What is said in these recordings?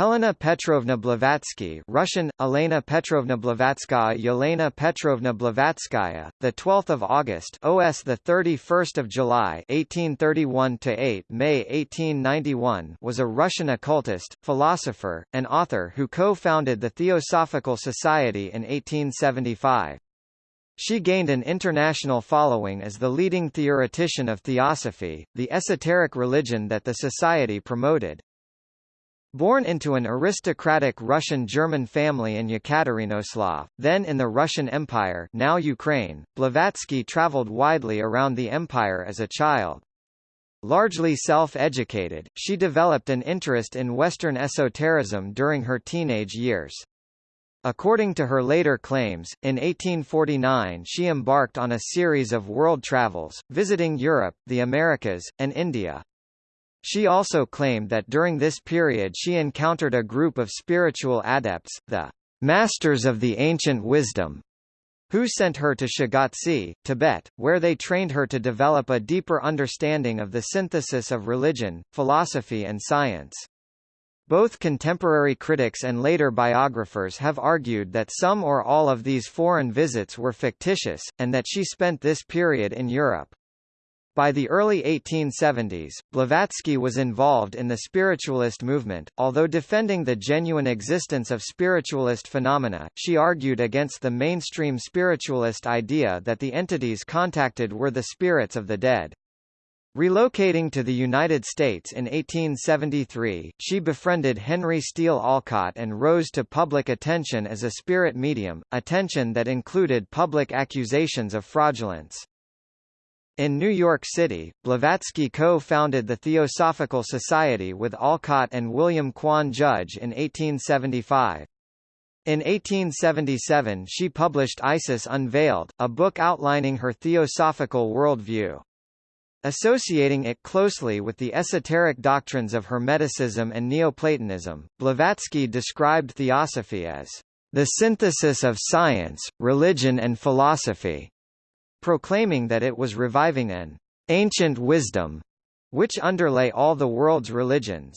Helena Petrovna Blavatsky Russian, Elena Petrovna Blavatskaya Yelena Petrovna Blavatskaya, the 12th of August OS the 31st of July 1831 to 8 May 1891 was a Russian occultist, philosopher, and author who co-founded the Theosophical Society in 1875. She gained an international following as the leading theoretician of theosophy, the esoteric religion that the society promoted. Born into an aristocratic Russian-German family in Yekaterinoslav, then in the Russian Empire now Ukraine, Blavatsky traveled widely around the empire as a child. Largely self-educated, she developed an interest in Western esotericism during her teenage years. According to her later claims, in 1849 she embarked on a series of world travels, visiting Europe, the Americas, and India. She also claimed that during this period she encountered a group of spiritual adepts, the Masters of the Ancient Wisdom, who sent her to Shigatse, Tibet, where they trained her to develop a deeper understanding of the synthesis of religion, philosophy and science. Both contemporary critics and later biographers have argued that some or all of these foreign visits were fictitious, and that she spent this period in Europe. By the early 1870s, Blavatsky was involved in the spiritualist movement. Although defending the genuine existence of spiritualist phenomena, she argued against the mainstream spiritualist idea that the entities contacted were the spirits of the dead. Relocating to the United States in 1873, she befriended Henry Steele Olcott and rose to public attention as a spirit medium, attention that included public accusations of fraudulence. In New York City, Blavatsky co-founded the Theosophical Society with Olcott and William Quan Judge in 1875. In 1877 she published Isis Unveiled, a book outlining her theosophical worldview. Associating it closely with the esoteric doctrines of Hermeticism and Neoplatonism, Blavatsky described theosophy as the synthesis of science, religion and philosophy proclaiming that it was reviving an ancient wisdom which underlay all the world's religions.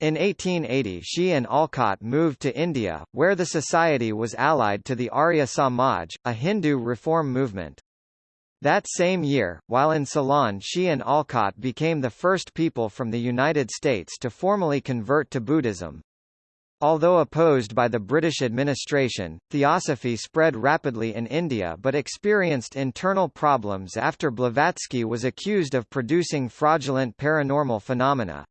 In 1880 she and Olcott moved to India, where the society was allied to the Arya Samaj, a Hindu reform movement. That same year, while in Ceylon she and Olcott became the first people from the United States to formally convert to Buddhism. Although opposed by the British administration, theosophy spread rapidly in India but experienced internal problems after Blavatsky was accused of producing fraudulent paranormal phenomena.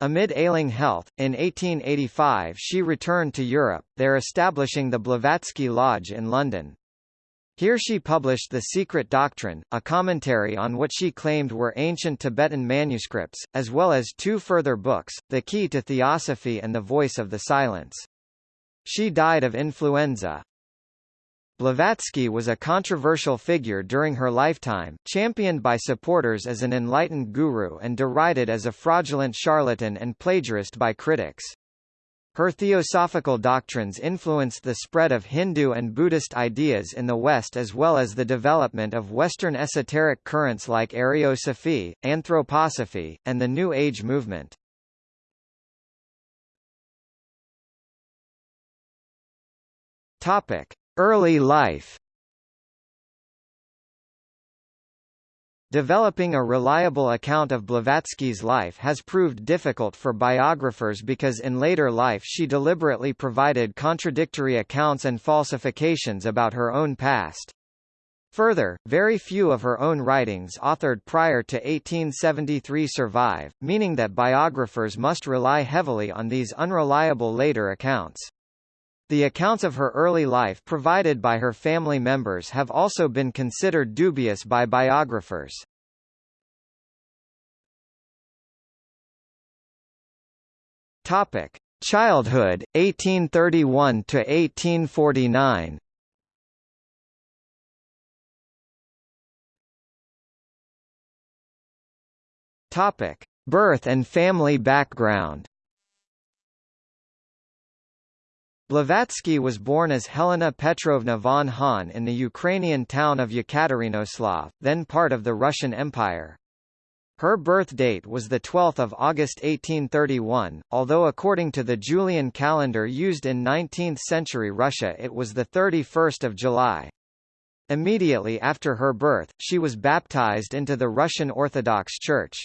Amid ailing health, in 1885 she returned to Europe, there establishing the Blavatsky Lodge in London. Here she published The Secret Doctrine, a commentary on what she claimed were ancient Tibetan manuscripts, as well as two further books, The Key to Theosophy and The Voice of the Silence. She died of influenza. Blavatsky was a controversial figure during her lifetime, championed by supporters as an enlightened guru and derided as a fraudulent charlatan and plagiarist by critics. Her theosophical doctrines influenced the spread of Hindu and Buddhist ideas in the West as well as the development of Western esoteric currents like Ariosophy, Anthroposophy, and the New Age movement. Early life Developing a reliable account of Blavatsky's life has proved difficult for biographers because in later life she deliberately provided contradictory accounts and falsifications about her own past. Further, very few of her own writings authored prior to 1873 survive, meaning that biographers must rely heavily on these unreliable later accounts. The accounts of her early life provided by her family members have also been considered dubious by biographers. Topic: Childhood 1831 to 1849. Topic: Birth and family background. Blavatsky was born as Helena Petrovna von Hahn in the Ukrainian town of Yekaterinoslav, then part of the Russian Empire. Her birth date was 12 August 1831, although according to the Julian calendar used in 19th-century Russia it was 31 July. Immediately after her birth, she was baptized into the Russian Orthodox Church.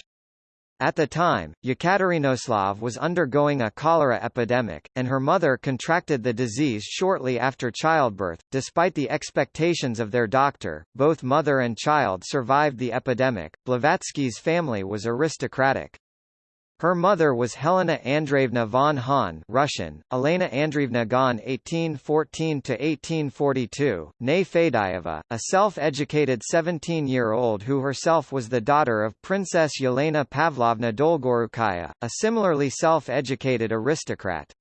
At the time, Yekaterinoslav was undergoing a cholera epidemic, and her mother contracted the disease shortly after childbirth. Despite the expectations of their doctor, both mother and child survived the epidemic. Blavatsky's family was aristocratic. Her mother was Helena Andreevna von Hahn Russian, Elena Andreevna Gon 1814–1842, née Fadeyeva, a self-educated 17-year-old who herself was the daughter of Princess Yelena Pavlovna Dolgorukaya, a similarly self-educated aristocrat.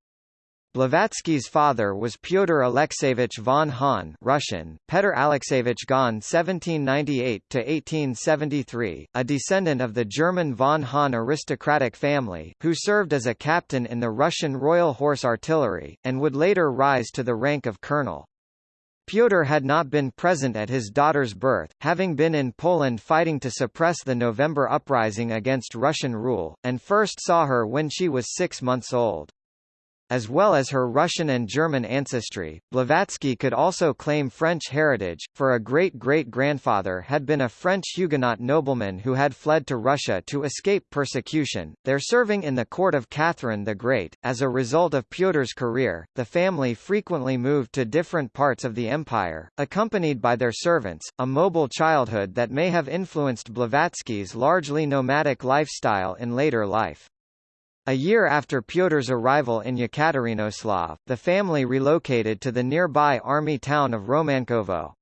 Blavatsky's father was Pyotr Alexeyevich von Hahn Russian, Petr Alexeyevich Gon 1798–1873, a descendant of the German von Hahn aristocratic family, who served as a captain in the Russian Royal Horse Artillery, and would later rise to the rank of colonel. Pyotr had not been present at his daughter's birth, having been in Poland fighting to suppress the November uprising against Russian rule, and first saw her when she was six months old. As well as her Russian and German ancestry, Blavatsky could also claim French heritage, for a great-great-grandfather had been a French Huguenot nobleman who had fled to Russia to escape persecution, there serving in the court of Catherine the Great. As a result of Pyotr's career, the family frequently moved to different parts of the empire, accompanied by their servants, a mobile childhood that may have influenced Blavatsky's largely nomadic lifestyle in later life. A year after Pyotr's arrival in Yekaterinoslav, the family relocated to the nearby army town of Romankovo.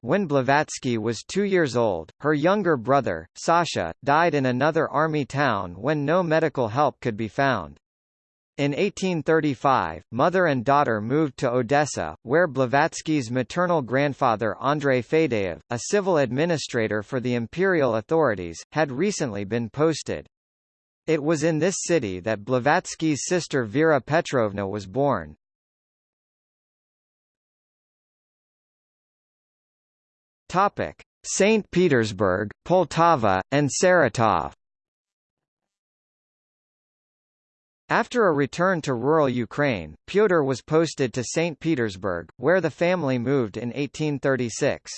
When Blavatsky was two years old, her younger brother, Sasha, died in another army town when no medical help could be found. In 1835, mother and daughter moved to Odessa, where Blavatsky's maternal grandfather Andrei Fadeyev, a civil administrator for the imperial authorities, had recently been posted. It was in this city that Blavatsky's sister Vera Petrovna was born. Topic: St. Petersburg, Poltava, and Saratov. After a return to rural Ukraine, Pyotr was posted to St. Petersburg, where the family moved in 1836.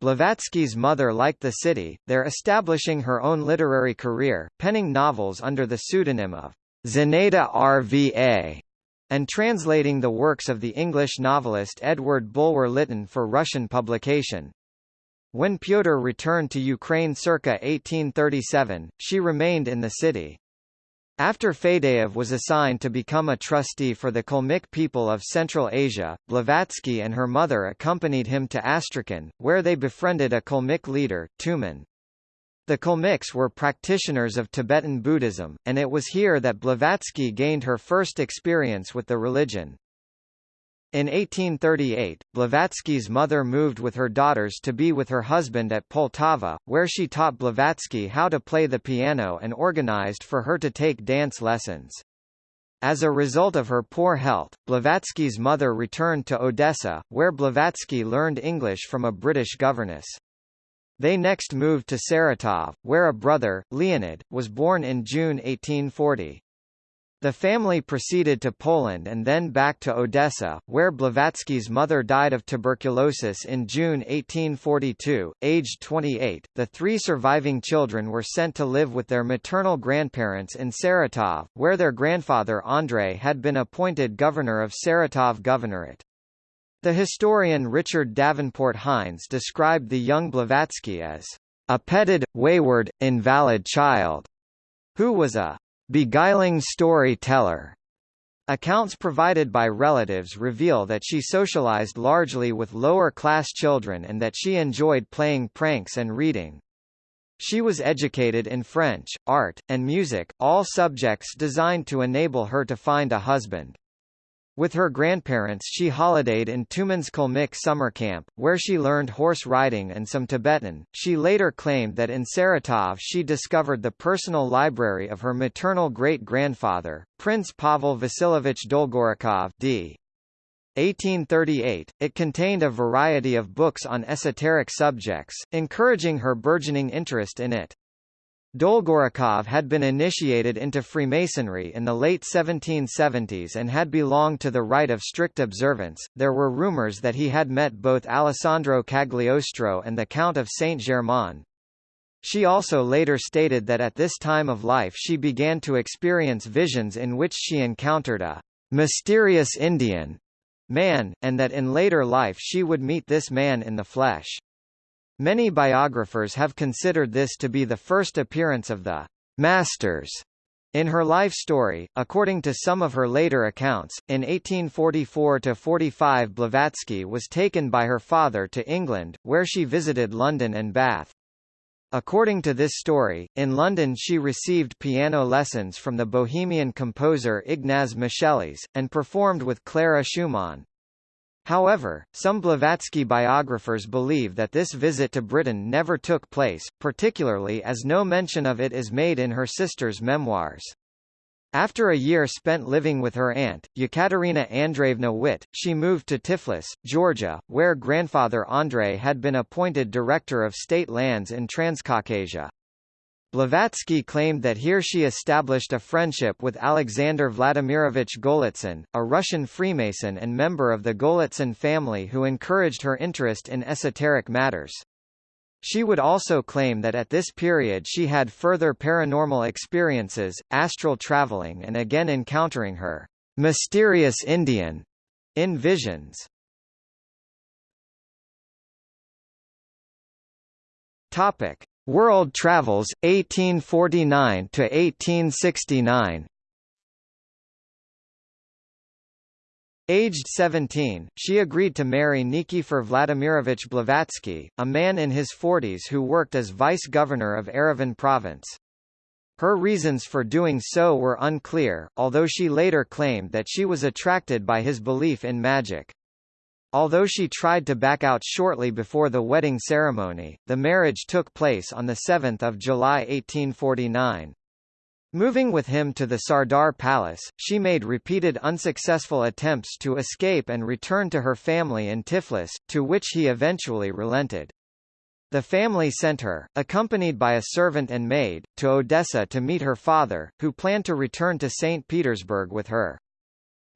Blavatsky's mother liked the city, there establishing her own literary career, penning novels under the pseudonym of Zinaida Rva, and translating the works of the English novelist Edward Bulwer Lytton for Russian publication. When Pyotr returned to Ukraine circa 1837, she remained in the city. After Fadeyev was assigned to become a trustee for the Kalmyk people of Central Asia, Blavatsky and her mother accompanied him to Astrakhan, where they befriended a Kalmyk leader, Tumen. The Kalmyks were practitioners of Tibetan Buddhism, and it was here that Blavatsky gained her first experience with the religion. In 1838, Blavatsky's mother moved with her daughters to be with her husband at Poltava, where she taught Blavatsky how to play the piano and organized for her to take dance lessons. As a result of her poor health, Blavatsky's mother returned to Odessa, where Blavatsky learned English from a British governess. They next moved to Saratov, where a brother, Leonid, was born in June 1840. The family proceeded to Poland and then back to Odessa, where Blavatsky's mother died of tuberculosis in June 1842, aged 28. The three surviving children were sent to live with their maternal grandparents in Saratov, where their grandfather Andrei had been appointed governor of Saratov Governorate. The historian Richard Davenport Hines described the young Blavatsky as a petted, wayward, invalid child, who was a beguiling storyteller. Accounts provided by relatives reveal that she socialized largely with lower-class children and that she enjoyed playing pranks and reading. She was educated in French, art, and music, all subjects designed to enable her to find a husband. With her grandparents she holidayed in Tumen's Kalmyk summer camp, where she learned horse riding and some Tibetan. She later claimed that in Saratov she discovered the personal library of her maternal great-grandfather, Prince Pavel Vasilyevich Dolgorukov d. 1838, it contained a variety of books on esoteric subjects, encouraging her burgeoning interest in it. Dolgorukov had been initiated into Freemasonry in the late 1770s and had belonged to the rite of strict observance. There were rumors that he had met both Alessandro Cagliostro and the Count of Saint-Germain. She also later stated that at this time of life she began to experience visions in which she encountered a mysterious Indian man, and that in later life she would meet this man in the flesh. Many biographers have considered this to be the first appearance of the Masters in her life story, according to some of her later accounts, in 1844–45 Blavatsky was taken by her father to England, where she visited London and Bath. According to this story, in London she received piano lessons from the Bohemian composer Ignaz Moscheles, and performed with Clara Schumann. However, some Blavatsky biographers believe that this visit to Britain never took place, particularly as no mention of it is made in her sister's memoirs. After a year spent living with her aunt, Yekaterina Andreevna Witt, she moved to Tiflis, Georgia, where grandfather Andrei had been appointed director of state lands in Transcaucasia. Blavatsky claimed that here she established a friendship with Alexander Vladimirovich Golitsyn, a Russian Freemason and member of the Golitsyn family who encouraged her interest in esoteric matters. She would also claim that at this period she had further paranormal experiences, astral traveling and again encountering her mysterious Indian in visions. Topic: World Travels 1849 to 1869 Aged 17, she agreed to marry Nikifor Vladimirovich Blavatsky, a man in his 40s who worked as vice-governor of Yerevan province. Her reasons for doing so were unclear, although she later claimed that she was attracted by his belief in magic. Although she tried to back out shortly before the wedding ceremony, the marriage took place on 7 July 1849. Moving with him to the Sardar Palace, she made repeated unsuccessful attempts to escape and return to her family in Tiflis, to which he eventually relented. The family sent her, accompanied by a servant and maid, to Odessa to meet her father, who planned to return to St. Petersburg with her.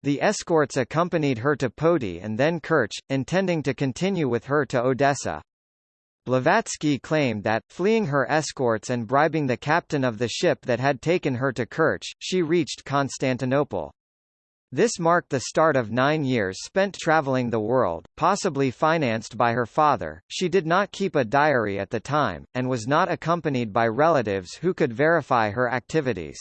The escorts accompanied her to Poti and then Kerch, intending to continue with her to Odessa. Blavatsky claimed that, fleeing her escorts and bribing the captain of the ship that had taken her to Kerch, she reached Constantinople. This marked the start of nine years spent traveling the world, possibly financed by her father. She did not keep a diary at the time, and was not accompanied by relatives who could verify her activities.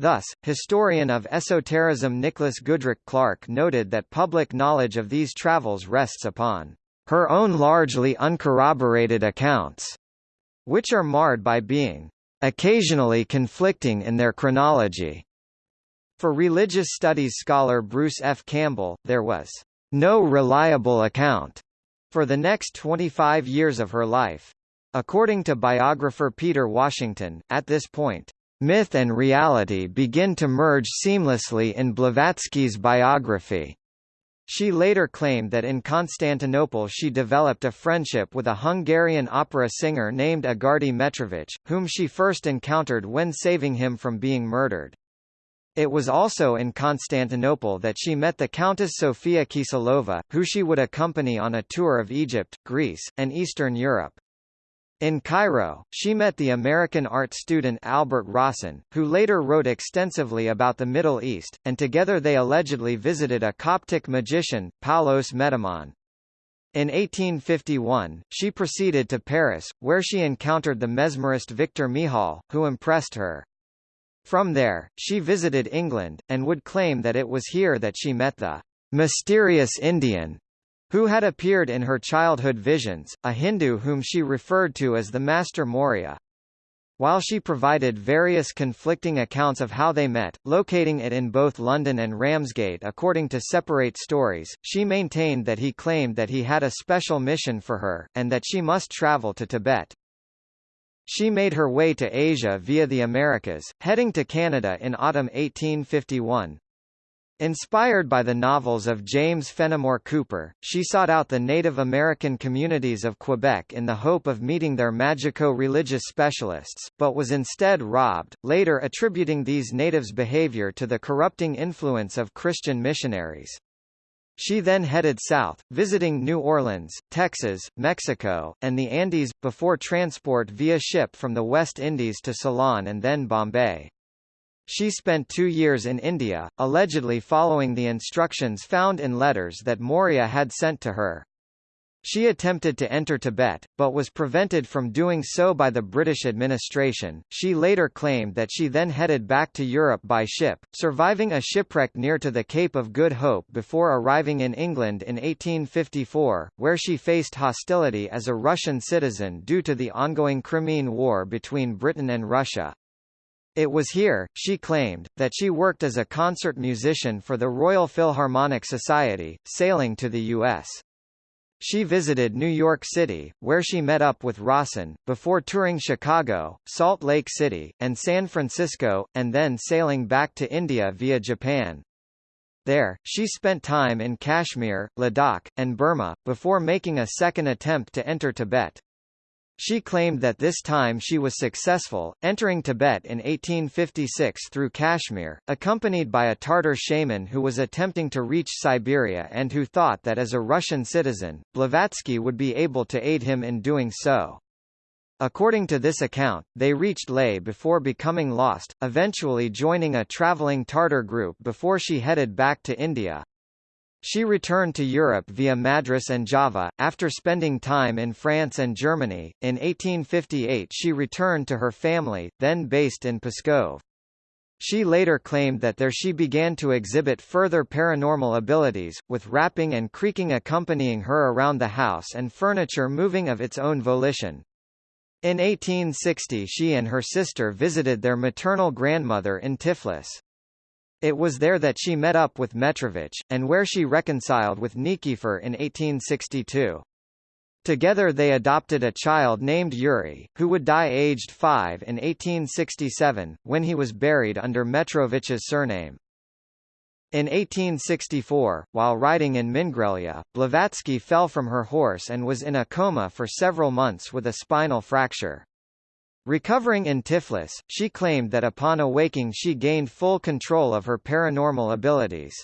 Thus, historian of esotericism Nicholas Goodrick Clark noted that public knowledge of these travels rests upon her own largely uncorroborated accounts, which are marred by being occasionally conflicting in their chronology. For religious studies scholar Bruce F. Campbell, there was no reliable account for the next 25 years of her life. According to biographer Peter Washington, at this point, Myth and reality begin to merge seamlessly in Blavatsky's biography. She later claimed that in Constantinople she developed a friendship with a Hungarian opera singer named Agardie Metrović, whom she first encountered when saving him from being murdered. It was also in Constantinople that she met the Countess Sofia Kiselova, who she would accompany on a tour of Egypt, Greece, and Eastern Europe. In Cairo, she met the American art student Albert Rawson, who later wrote extensively about the Middle East, and together they allegedly visited a Coptic magician, Paulos Metamon. In 1851, she proceeded to Paris, where she encountered the mesmerist Victor Michal, who impressed her. From there, she visited England, and would claim that it was here that she met the mysterious Indian who had appeared in her childhood visions, a Hindu whom she referred to as the Master Morya. While she provided various conflicting accounts of how they met, locating it in both London and Ramsgate according to separate stories, she maintained that he claimed that he had a special mission for her, and that she must travel to Tibet. She made her way to Asia via the Americas, heading to Canada in autumn 1851. Inspired by the novels of James Fenimore Cooper, she sought out the Native American communities of Quebec in the hope of meeting their magico-religious specialists, but was instead robbed, later attributing these natives' behavior to the corrupting influence of Christian missionaries. She then headed south, visiting New Orleans, Texas, Mexico, and the Andes, before transport via ship from the West Indies to Ceylon and then Bombay. She spent two years in India, allegedly following the instructions found in letters that Morya had sent to her. She attempted to enter Tibet, but was prevented from doing so by the British administration. She later claimed that she then headed back to Europe by ship, surviving a shipwreck near to the Cape of Good Hope before arriving in England in 1854, where she faced hostility as a Russian citizen due to the ongoing Crimean War between Britain and Russia. It was here, she claimed, that she worked as a concert musician for the Royal Philharmonic Society, sailing to the U.S. She visited New York City, where she met up with Rawson, before touring Chicago, Salt Lake City, and San Francisco, and then sailing back to India via Japan. There, she spent time in Kashmir, Ladakh, and Burma, before making a second attempt to enter Tibet. She claimed that this time she was successful, entering Tibet in 1856 through Kashmir, accompanied by a Tartar shaman who was attempting to reach Siberia and who thought that as a Russian citizen, Blavatsky would be able to aid him in doing so. According to this account, they reached Leh before becoming lost, eventually joining a traveling Tartar group before she headed back to India. She returned to Europe via Madras and Java, after spending time in France and Germany. In 1858 she returned to her family, then based in Pskov. She later claimed that there she began to exhibit further paranormal abilities, with rapping and creaking accompanying her around the house and furniture moving of its own volition. In 1860 she and her sister visited their maternal grandmother in Tiflis. It was there that she met up with Metrovich, and where she reconciled with Nikifor in 1862. Together they adopted a child named Yuri, who would die aged five in 1867, when he was buried under Metrovich's surname. In 1864, while riding in Mingrelia, Blavatsky fell from her horse and was in a coma for several months with a spinal fracture. Recovering in Tiflis, she claimed that upon awaking she gained full control of her paranormal abilities.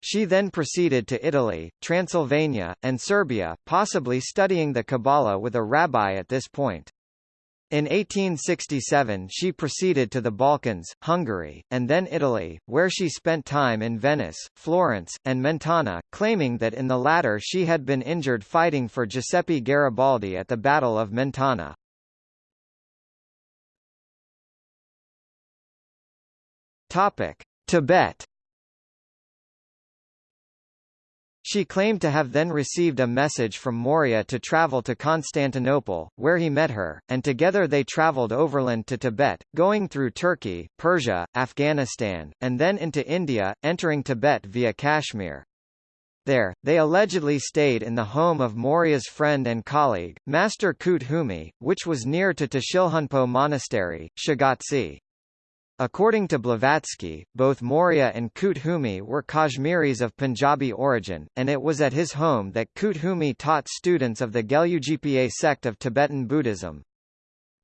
She then proceeded to Italy, Transylvania, and Serbia, possibly studying the Kabbalah with a rabbi at this point. In 1867 she proceeded to the Balkans, Hungary, and then Italy, where she spent time in Venice, Florence, and Mentana, claiming that in the latter she had been injured fighting for Giuseppe Garibaldi at the Battle of Mentana. Topic: Tibet. She claimed to have then received a message from Morya to travel to Constantinople, where he met her, and together they traveled overland to Tibet, going through Turkey, Persia, Afghanistan, and then into India, entering Tibet via Kashmir. There, they allegedly stayed in the home of Morya's friend and colleague, Master Koot Hoomi, which was near to Tashilhunpo Monastery, Shigatse. According to Blavatsky, both Morya and Koot Hoomi were Kashmiris of Punjabi origin, and it was at his home that Koot Hoomi taught students of the Gelugpa sect of Tibetan Buddhism.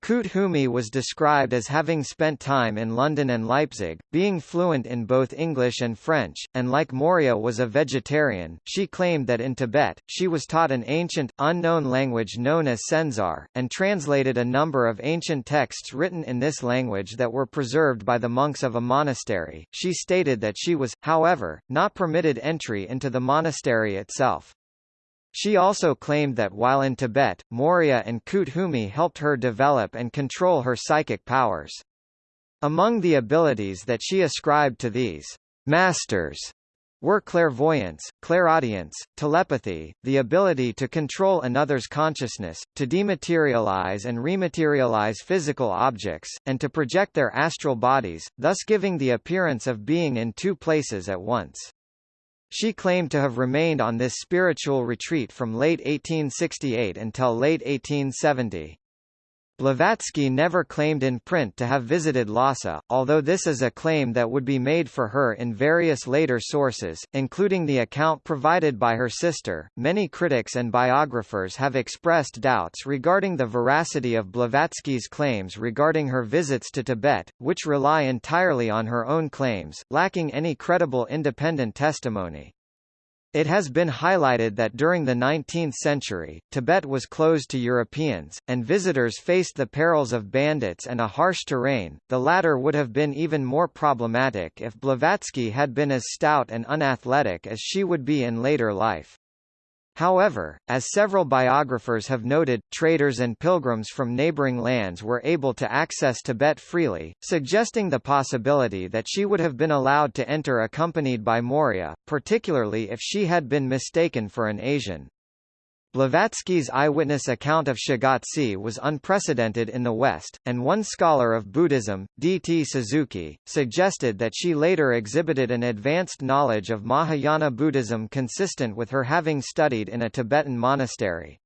Koot Hoomi was described as having spent time in London and Leipzig, being fluent in both English and French, and like Morya was a vegetarian. She claimed that in Tibet, she was taught an ancient, unknown language known as Senzar, and translated a number of ancient texts written in this language that were preserved by the monks of a monastery. She stated that she was, however, not permitted entry into the monastery itself. She also claimed that while in Tibet, Morya and Koot Hoomi helped her develop and control her psychic powers. Among the abilities that she ascribed to these masters were clairvoyance, clairaudience, telepathy, the ability to control another's consciousness, to dematerialize and rematerialize physical objects, and to project their astral bodies, thus giving the appearance of being in two places at once. She claimed to have remained on this spiritual retreat from late 1868 until late 1870. Blavatsky never claimed in print to have visited Lhasa, although this is a claim that would be made for her in various later sources, including the account provided by her sister. Many critics and biographers have expressed doubts regarding the veracity of Blavatsky's claims regarding her visits to Tibet, which rely entirely on her own claims, lacking any credible independent testimony. It has been highlighted that during the 19th century, Tibet was closed to Europeans, and visitors faced the perils of bandits and a harsh terrain. The latter would have been even more problematic if Blavatsky had been as stout and unathletic as she would be in later life. However, as several biographers have noted, traders and pilgrims from neighboring lands were able to access Tibet freely, suggesting the possibility that she would have been allowed to enter accompanied by Morya, particularly if she had been mistaken for an Asian. Blavatsky's eyewitness account of Shigatse was unprecedented in the West, and one scholar of Buddhism, D. T. Suzuki, suggested that she later exhibited an advanced knowledge of Mahayana Buddhism consistent with her having studied in a Tibetan monastery.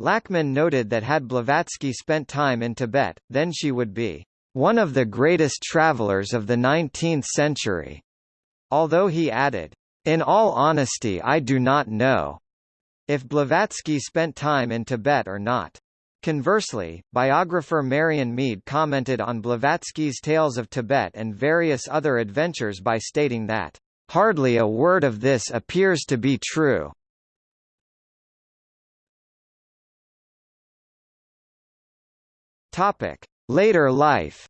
Lachman noted that had Blavatsky spent time in Tibet, then she would be one of the greatest travelers of the 19th century. Although he added, In all honesty I do not know if Blavatsky spent time in Tibet or not. Conversely, biographer Marion Meade commented on Blavatsky's tales of Tibet and various other adventures by stating that, "...hardly a word of this appears to be true." Later life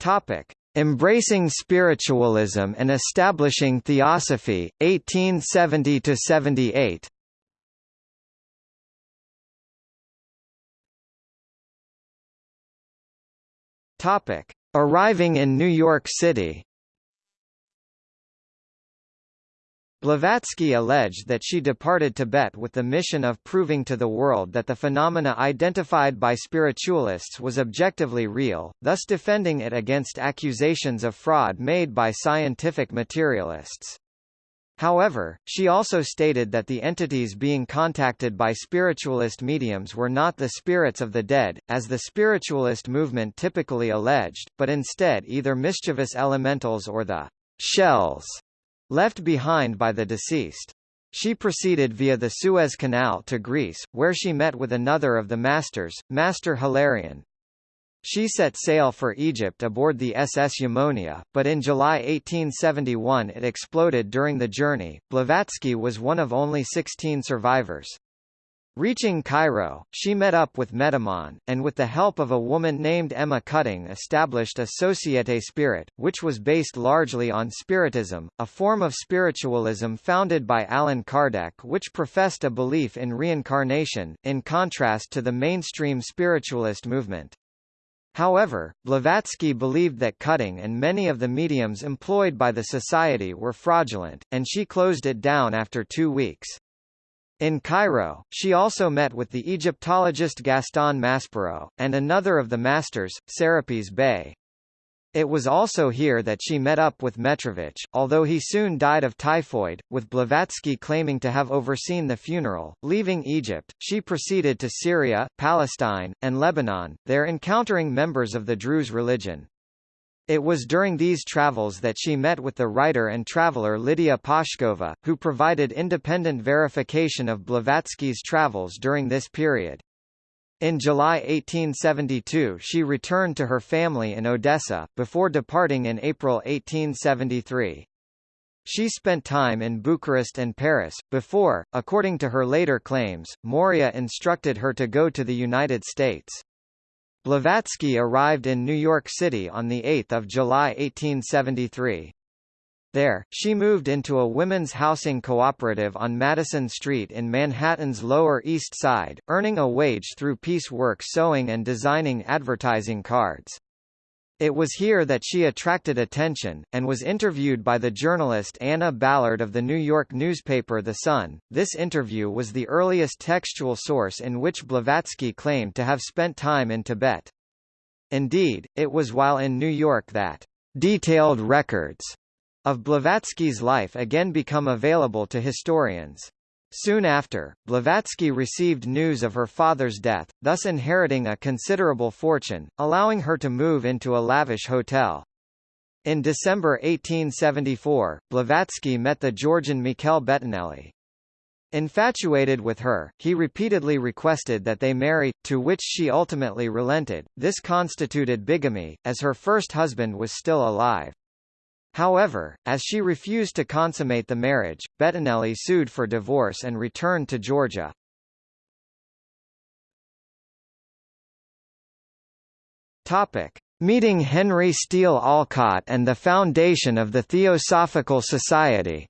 Topic: Embracing Spiritualism and Establishing Theosophy, 1870–78 Arriving in New York City Blavatsky alleged that she departed Tibet with the mission of proving to the world that the phenomena identified by spiritualists was objectively real, thus defending it against accusations of fraud made by scientific materialists. However, she also stated that the entities being contacted by spiritualist mediums were not the spirits of the dead, as the spiritualist movement typically alleged, but instead either mischievous elementals or the shells left behind by the deceased. She proceeded via the Suez Canal to Greece, where she met with another of the masters, Master Hilarion. She set sail for Egypt aboard the SS Eumonia, but in July 1871 it exploded during the journey. Blavatsky was one of only 16 survivors. Reaching Cairo, she met up with Metamon, and with the help of a woman named Emma Cutting established a Société Spirit, which was based largely on Spiritism, a form of spiritualism founded by Allan Kardec which professed a belief in reincarnation, in contrast to the mainstream spiritualist movement. However, Blavatsky believed that Cutting and many of the mediums employed by the society were fraudulent, and she closed it down after two weeks. In Cairo, she also met with the Egyptologist Gaston Maspero, and another of the masters, Serapis Bey. It was also here that she met up with Metrovich, although he soon died of typhoid, with Blavatsky claiming to have overseen the funeral. Leaving Egypt, she proceeded to Syria, Palestine, and Lebanon, there encountering members of the Druze religion. It was during these travels that she met with the writer and traveler Lydia Pashkova, who provided independent verification of Blavatsky's travels during this period. In July 1872 she returned to her family in Odessa, before departing in April 1873. She spent time in Bucharest and Paris, before, according to her later claims, Morya instructed her to go to the United States. Blavatsky arrived in New York City on 8 July 1873. There, she moved into a women's housing cooperative on Madison Street in Manhattan's Lower East Side, earning a wage through piecework sewing and designing advertising cards. It was here that she attracted attention, and was interviewed by the journalist Anna Ballard of the New York newspaper The Sun. This interview was the earliest textual source in which Blavatsky claimed to have spent time in Tibet. Indeed, it was while in New York that detailed records of Blavatsky's life again become available to historians. Soon after, Blavatsky received news of her father's death, thus inheriting a considerable fortune, allowing her to move into a lavish hotel. In December 1874, Blavatsky met the Georgian Michel Bettinelli. Infatuated with her, he repeatedly requested that they marry, to which she ultimately relented. This constituted bigamy, as her first husband was still alive. However, as she refused to consummate the marriage, Bettinelli sued for divorce and returned to Georgia. Topic. Meeting Henry Steele Olcott and the foundation of the Theosophical Society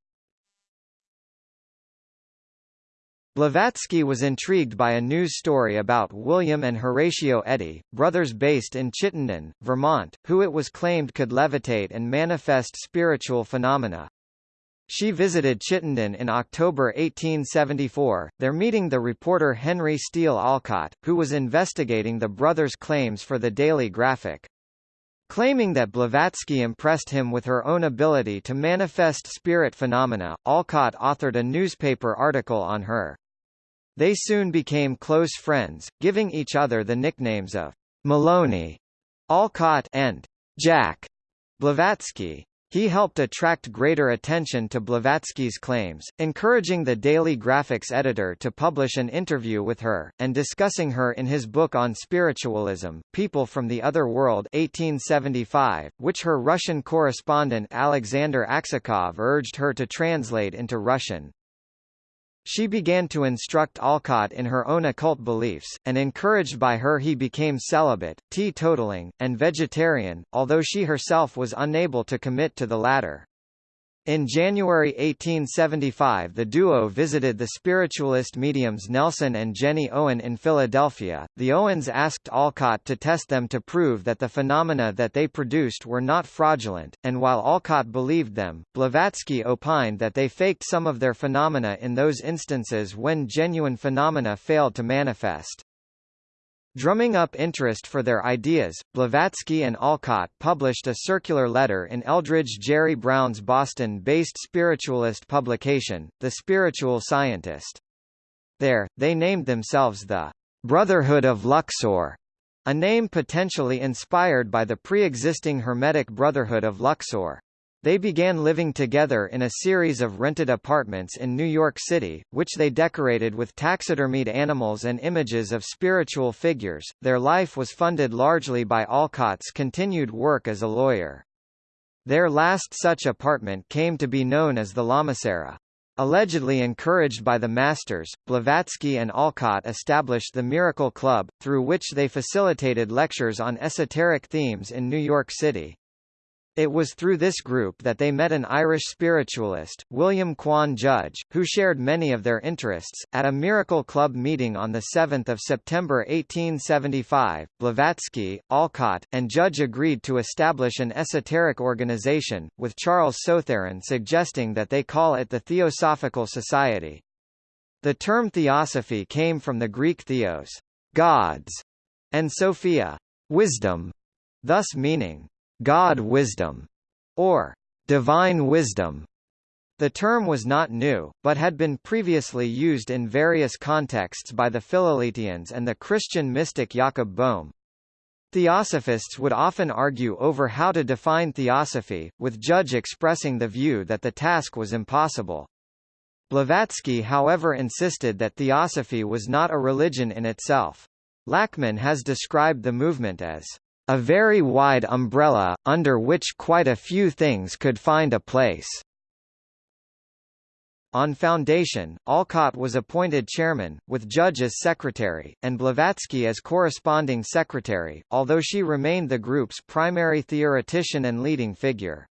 Blavatsky was intrigued by a news story about William and Horatio Eddy, brothers based in Chittenden, Vermont, who it was claimed could levitate and manifest spiritual phenomena. She visited Chittenden in October 1874, there meeting the reporter Henry Steele Olcott, who was investigating the brothers' claims for the Daily Graphic. Claiming that Blavatsky impressed him with her own ability to manifest spirit phenomena, Olcott authored a newspaper article on her. They soon became close friends, giving each other the nicknames of Maloney, Olcott and Jack Blavatsky. He helped attract greater attention to Blavatsky's claims, encouraging the Daily Graphic's editor to publish an interview with her, and discussing her in his book on spiritualism, People from the Other World 1875, which her Russian correspondent Alexander Aksakov urged her to translate into Russian. She began to instruct Olcott in her own occult beliefs, and encouraged by her he became celibate, teetotaling, and vegetarian, although she herself was unable to commit to the latter. In January 1875 the duo visited the spiritualist mediums Nelson and Jenny Owen in Philadelphia. The Owens asked Olcott to test them to prove that the phenomena that they produced were not fraudulent, and while Olcott believed them, Blavatsky opined that they faked some of their phenomena in those instances when genuine phenomena failed to manifest. Drumming up interest for their ideas, Blavatsky and Olcott published a circular letter in Elbridge Gerry Brown's Boston-based spiritualist publication, The Spiritual Scientist. There, they named themselves the Brotherhood of Luxor, a name potentially inspired by the pre-existing Hermetic Brotherhood of Luxor. They began living together in a series of rented apartments in New York City, which they decorated with taxidermied animals and images of spiritual figures. Their life was funded largely by Olcott's continued work as a lawyer. Their last such apartment came to be known as the Lamasery. Allegedly encouraged by the masters, Blavatsky and Olcott established the Miracle Club, through which they facilitated lectures on esoteric themes in New York City. It was through this group that they met an Irish spiritualist, William Quan Judge, who shared many of their interests. At a Miracle Club meeting on 7 September 1875, Blavatsky, Olcott, and Judge agreed to establish an esoteric organization, with Charles Sotheran suggesting that they call it the Theosophical Society. The term theosophy came from the Greek theos, gods, and sophia, wisdom, thus meaning God wisdom, or divine wisdom. The term was not new, but had been previously used in various contexts by the Philaletheians and the Christian mystic Jakob Boehme. Theosophists would often argue over how to define theosophy, with Judge expressing the view that the task was impossible. Blavatsky however insisted that theosophy was not a religion in itself. Lachman has described the movement as a very wide umbrella, under which quite a few things could find a place. On foundation, Olcott was appointed chairman, with Judge as secretary, and Blavatsky as corresponding secretary, although she remained the group's primary theoretician and leading figure.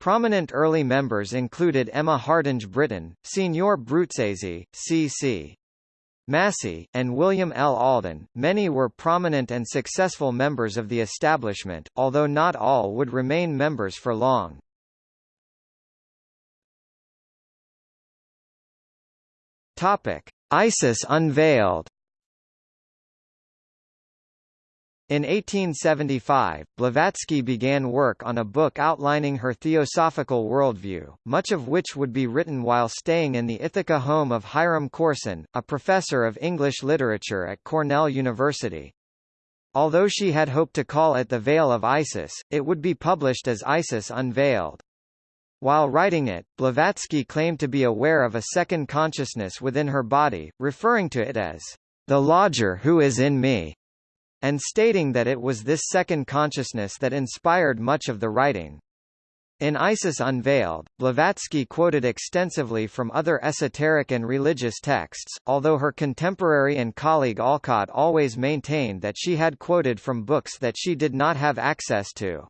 Prominent early members included Emma Hardinge Britten, Signor Bruzzese, C.C. Massey, and William L. Alden. Many were prominent and successful members of the establishment, although not all would remain members for long. ISIS unveiled. In 1875, Blavatsky began work on a book outlining her theosophical worldview, much of which would be written while staying in the Ithaca home of Hiram Corson, a professor of English literature at Cornell University. Although she had hoped to call it The Veil of Isis, it would be published as Isis Unveiled. While writing it, Blavatsky claimed to be aware of a second consciousness within her body, referring to it as the lodger who is in me and stating that it was this second consciousness that inspired much of the writing. In Isis Unveiled, Blavatsky quoted extensively from other esoteric and religious texts, although her contemporary and colleague Olcott always maintained that she had quoted from books that she did not have access to.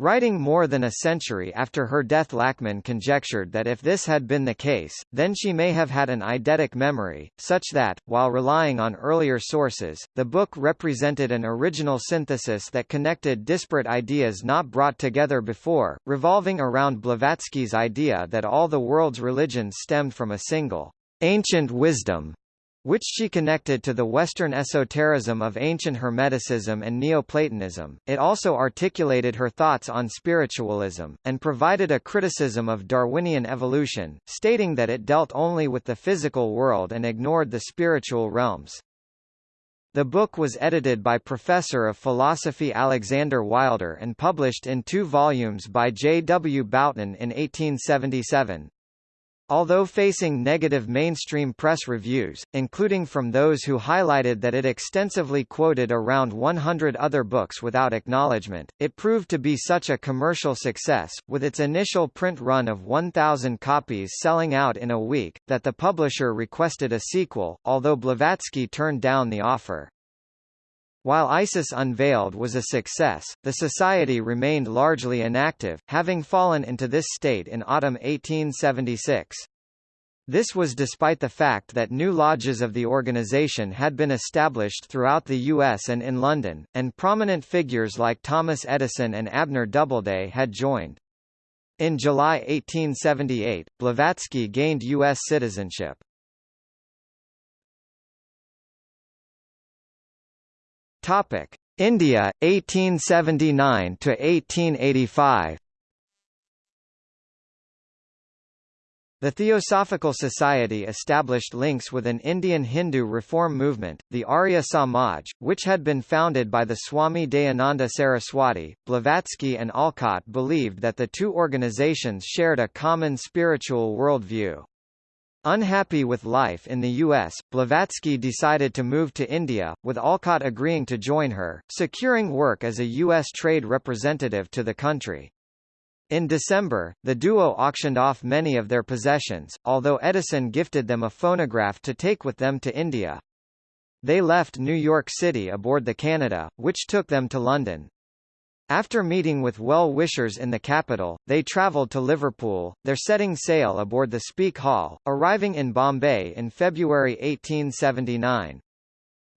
Writing more than a century after her death Lachman conjectured that if this had been the case, then she may have had an eidetic memory, such that, while relying on earlier sources, the book represented an original synthesis that connected disparate ideas not brought together before, revolving around Blavatsky's idea that all the world's religions stemmed from a single ancient wisdom which she connected to the Western esotericism of ancient Hermeticism and Neoplatonism. It also articulated her thoughts on spiritualism, and provided a criticism of Darwinian evolution, stating that it dealt only with the physical world and ignored the spiritual realms. The book was edited by Professor of Philosophy Alexander Wilder and published in two volumes by J. W. Bouton in 1877. Although facing negative mainstream press reviews, including from those who highlighted that it extensively quoted around 100 other books without acknowledgement, it proved to be such a commercial success, with its initial print run of 1,000 copies selling out in a week, that the publisher requested a sequel, although Blavatsky turned down the offer. While ISIS Unveiled was a success, the society remained largely inactive, having fallen into this state in autumn 1876. This was despite the fact that new lodges of the organization had been established throughout the U.S. and in London, and prominent figures like Thomas Edison and Abner Doubleday had joined. In July 1878, Blavatsky gained U.S. citizenship. Topic: India 1879 to 1885. The Theosophical Society established links with an Indian Hindu reform movement, the Arya Samaj, which had been founded by the Swami Dayananda Saraswati. Blavatsky and Olcott believed that the two organizations shared a common spiritual worldview. Unhappy with life in the U.S., Blavatsky decided to move to India, with Olcott agreeing to join her, securing work as a U.S. trade representative to the country. In December, the duo auctioned off many of their possessions, although Edison gifted them a phonograph to take with them to India. They left New York City aboard the Canada, which took them to London. After meeting with well-wishers in the capital, they travelled to Liverpool, their setting sail aboard the Speke Hall, arriving in Bombay in February 1879.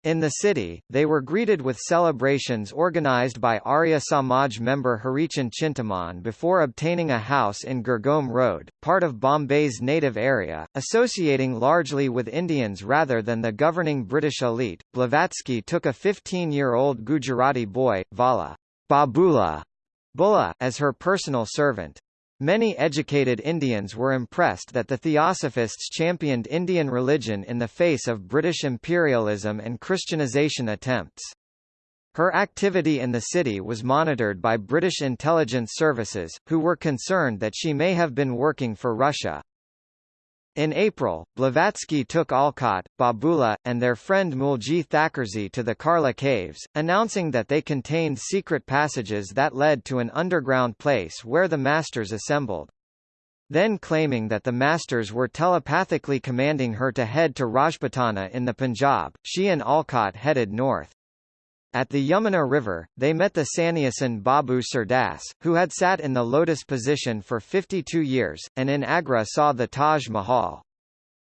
In the city, they were greeted with celebrations organised by Arya Samaj member Hurrychund Chintamon before obtaining a house in Girgaon Road, part of Bombay's native area, associating largely with Indians rather than the governing British elite. Blavatsky took a 15-year-old Gujarati boy, Vala Babula Bulla, as her personal servant. Many educated Indians were impressed that the Theosophists championed Indian religion in the face of British imperialism and Christianization attempts. Her activity in the city was monitored by British intelligence services, who were concerned that she may have been working for Russia. In April, Blavatsky took Olcott, Babula, and their friend Mulji Thackersey to the Karla Caves, announcing that they contained secret passages that led to an underground place where the masters assembled. Then claiming that the masters were telepathically commanding her to head to Rajputana in the Punjab, she and Olcott headed north. At the Yamuna River, they met the sannyasin Babu Surdas, who had sat in the lotus position for 52 years, and in Agra saw the Taj Mahal.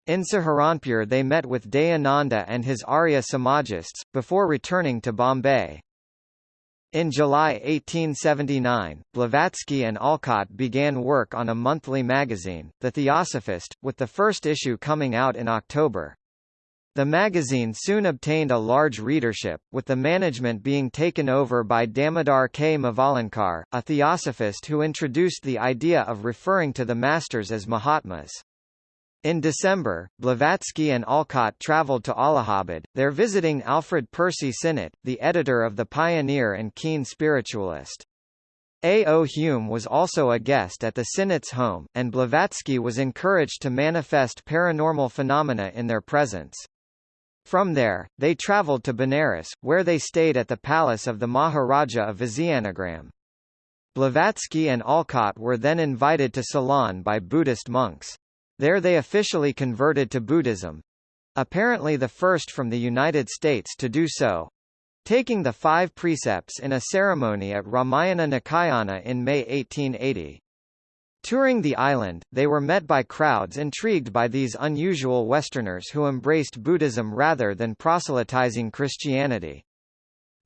In Saharanpur they met with Dayananda and his Arya Samajists, before returning to Bombay. In July 1879, Blavatsky and Olcott began work on a monthly magazine, The Theosophist, with the first issue coming out in October. The magazine soon obtained a large readership, with the management being taken over by Damodar K. Mavalankar, a theosophist who introduced the idea of referring to the masters as Mahatmas. In December, Blavatsky and Olcott travelled to Allahabad, there visiting Alfred Percy Sinnett, the editor of The Pioneer and keen spiritualist. A. O. Hume was also a guest at the Sinnett's home, and Blavatsky was encouraged to manifest paranormal phenomena in their presence. From there, they travelled to Benares, where they stayed at the palace of the Maharaja of Vizianagram. Blavatsky and Olcott were then invited to Ceylon by Buddhist monks. There they officially converted to Buddhism. Apparently the first from the United States to do so, taking the five precepts in a ceremony at Ramayana Nikayana in May 1880. Touring the island, they were met by crowds intrigued by these unusual Westerners who embraced Buddhism rather than proselytizing Christianity.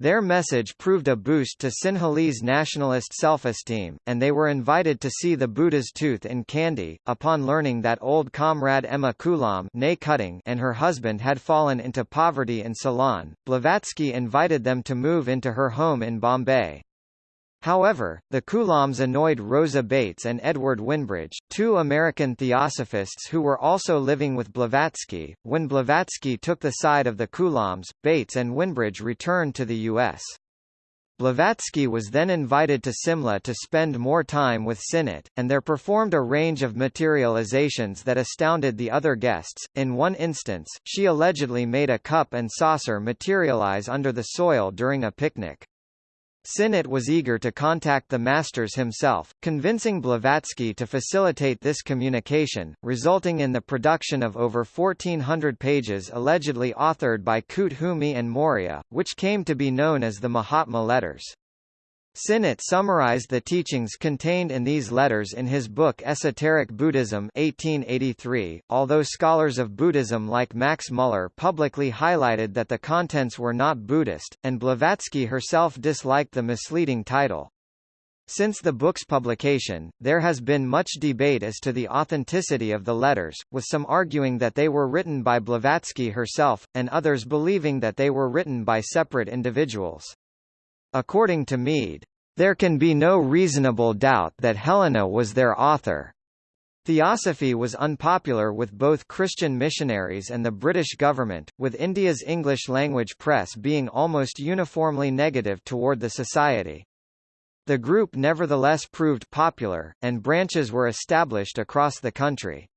Their message proved a boost to Sinhalese nationalist self-esteem, and they were invited to see the Buddha's tooth in Kandy. Upon learning that old comrade Emma Coulomb and her husband had fallen into poverty in Ceylon, Blavatsky invited them to move into her home in Bombay. However, the Coulombs annoyed Rosa Bates and Edward Wimbridge, two American theosophists who were also living with Blavatsky. When Blavatsky took the side of the Coulombs, Bates and Wimbridge returned to the U.S. Blavatsky was then invited to Simla to spend more time with Sinnett, and there performed a range of materializations that astounded the other guests. In one instance, she allegedly made a cup and saucer materialize under the soil during a picnic. Sinnett was eager to contact the masters himself, convincing Blavatsky to facilitate this communication, resulting in the production of over 1,400 pages allegedly authored by Koot Hoomi and Morya, which came to be known as the Mahatma Letters. Sinnett summarized the teachings contained in these letters in his book Esoteric Buddhism 1883, although scholars of Buddhism like Max Muller publicly highlighted that the contents were not Buddhist, and Blavatsky herself disliked the misleading title. Since the book's publication, there has been much debate as to the authenticity of the letters, with some arguing that they were written by Blavatsky herself, and others believing that they were written by separate individuals. According to Meade, there can be no reasonable doubt that Helena was their author. Theosophy was unpopular with both Christian missionaries and the British government, with India's English-language press being almost uniformly negative toward the society. The group nevertheless proved popular, and branches were established across the country.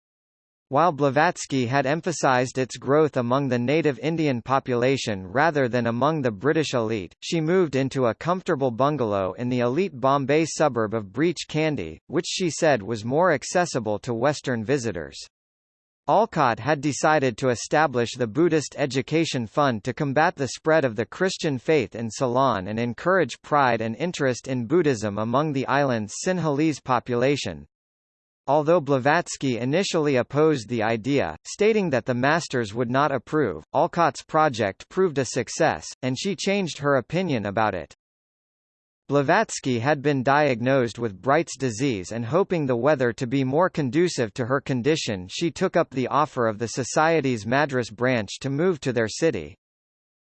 While Blavatsky had emphasized its growth among the native Indian population rather than among the British elite, she moved into a comfortable bungalow in the elite Bombay suburb of Breach Candy, which she said was more accessible to Western visitors. Olcott had decided to establish the Buddhist Education Fund to combat the spread of the Christian faith in Ceylon and encourage pride and interest in Buddhism among the island's Sinhalese population. Although Blavatsky initially opposed the idea, stating that the masters would not approve, Olcott's project proved a success, and she changed her opinion about it. Blavatsky had been diagnosed with Bright's disease and hoping the weather to be more conducive to her condition she took up the offer of the Society's Madras branch to move to their city.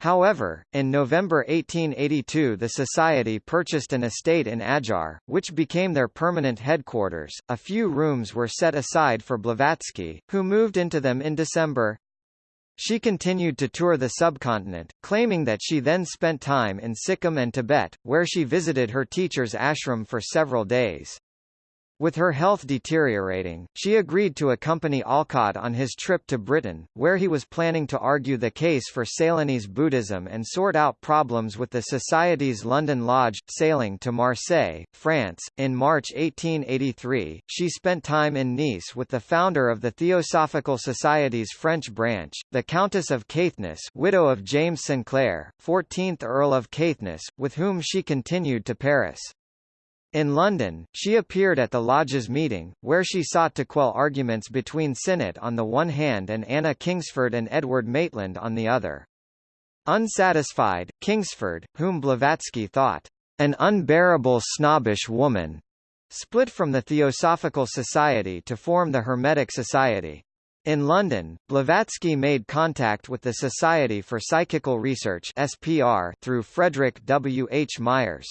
However, in November 1882 the society purchased an estate in Adyar, which became their permanent headquarters. A few rooms were set aside for Blavatsky, who moved into them in December. She continued to tour the subcontinent, claiming that she then spent time in Sikkim and Tibet, where she visited her teacher's ashram for several days. With her health deteriorating, she agreed to accompany Olcott on his trip to Britain, where he was planning to argue the case for Ceylonese Buddhism and sort out problems with the Society's London Lodge. Sailing to Marseille, France, in March 1883, she spent time in Nice with the founder of the Theosophical Society's French branch, the Countess of Caithness widow of James Sinclair, 14th Earl of Caithness, with whom she continued to Paris. In London, she appeared at the Lodge's meeting, where she sought to quell arguments between Sinnett on the one hand and Anna Kingsford and Edward Maitland on the other. Unsatisfied, Kingsford, whom Blavatsky thought an unbearable snobbish woman, split from the Theosophical Society to form the Hermetic Society. In London, Blavatsky made contact with the Society for Psychical Research (SPR) through Frederick W. H. Myers.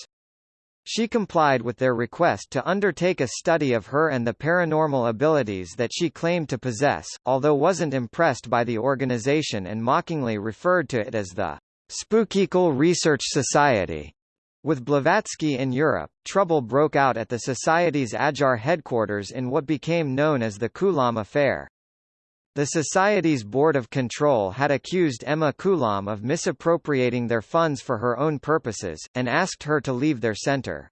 She complied with their request to undertake a study of her and the paranormal abilities that she claimed to possess, although wasn't impressed by the organization and mockingly referred to it as the Spookical Research Society. With Blavatsky in Europe, trouble broke out at the Society's Adyar headquarters in what became known as the Coulomb Affair. The Society's Board of Control had accused Emma Coulomb of misappropriating their funds for her own purposes, and asked her to leave their center.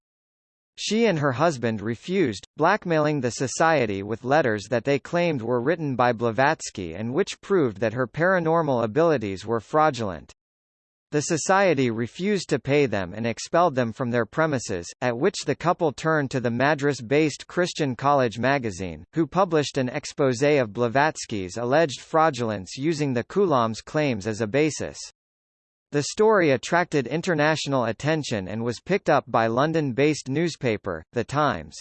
She and her husband refused, blackmailing the Society with letters that they claimed were written by Blavatsky and which proved that her paranormal abilities were fraudulent. The society refused to pay them and expelled them from their premises, at which the couple turned to the Madras-based Christian College magazine, who published an exposé of Blavatsky's alleged fraudulence using the Coulomb's claims as a basis. The story attracted international attention and was picked up by London-based newspaper, The Times.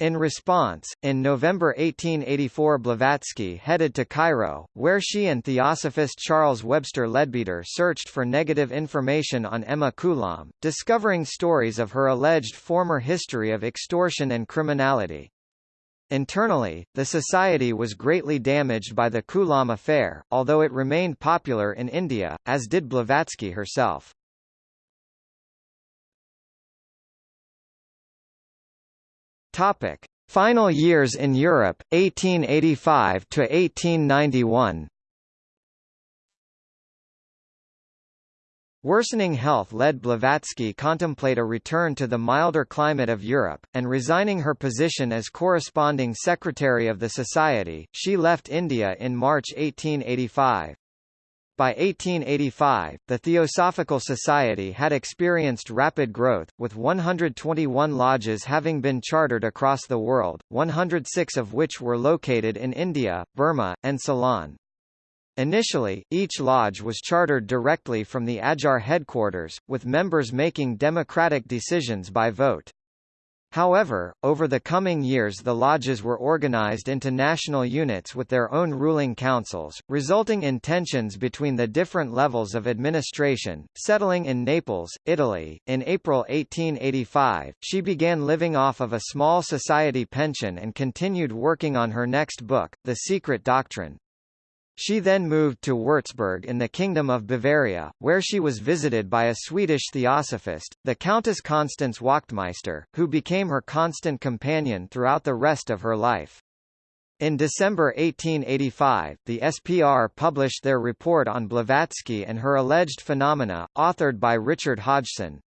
In response, in November 1884 Blavatsky headed to Cairo, where she and theosophist Charles Webster Leadbeater searched for negative information on Emma Coulomb, discovering stories of her alleged former history of extortion and criminality. Internally, the society was greatly damaged by the Coulomb affair, although it remained popular in India, as did Blavatsky herself. Topic: Final years in Europe 1885 to 1891. Worsening health led Blavatsky contemplate a return to the milder climate of Europe, and resigning her position as corresponding secretary of the Society, she left India in March 1885. By 1885, the Theosophical Society had experienced rapid growth, with 121 lodges having been chartered across the world, 106 of which were located in India, Burma, and Ceylon. Initially, each lodge was chartered directly from the Adyar headquarters, with members making democratic decisions by vote. However, over the coming years the lodges were organized into national units with their own ruling councils, resulting in tensions between the different levels of administration. Settling in Naples, Italy, in April 1885, she began living off of a small society pension and continued working on her next book, The Secret Doctrine. She then moved to Würzburg in the Kingdom of Bavaria, where she was visited by a Swedish theosophist, the Countess Constance Wachtmeister, who became her constant companion throughout the rest of her life. In December 1885, the SPR published their report on Blavatsky and her alleged phenomena, authored by Richard Hodgson.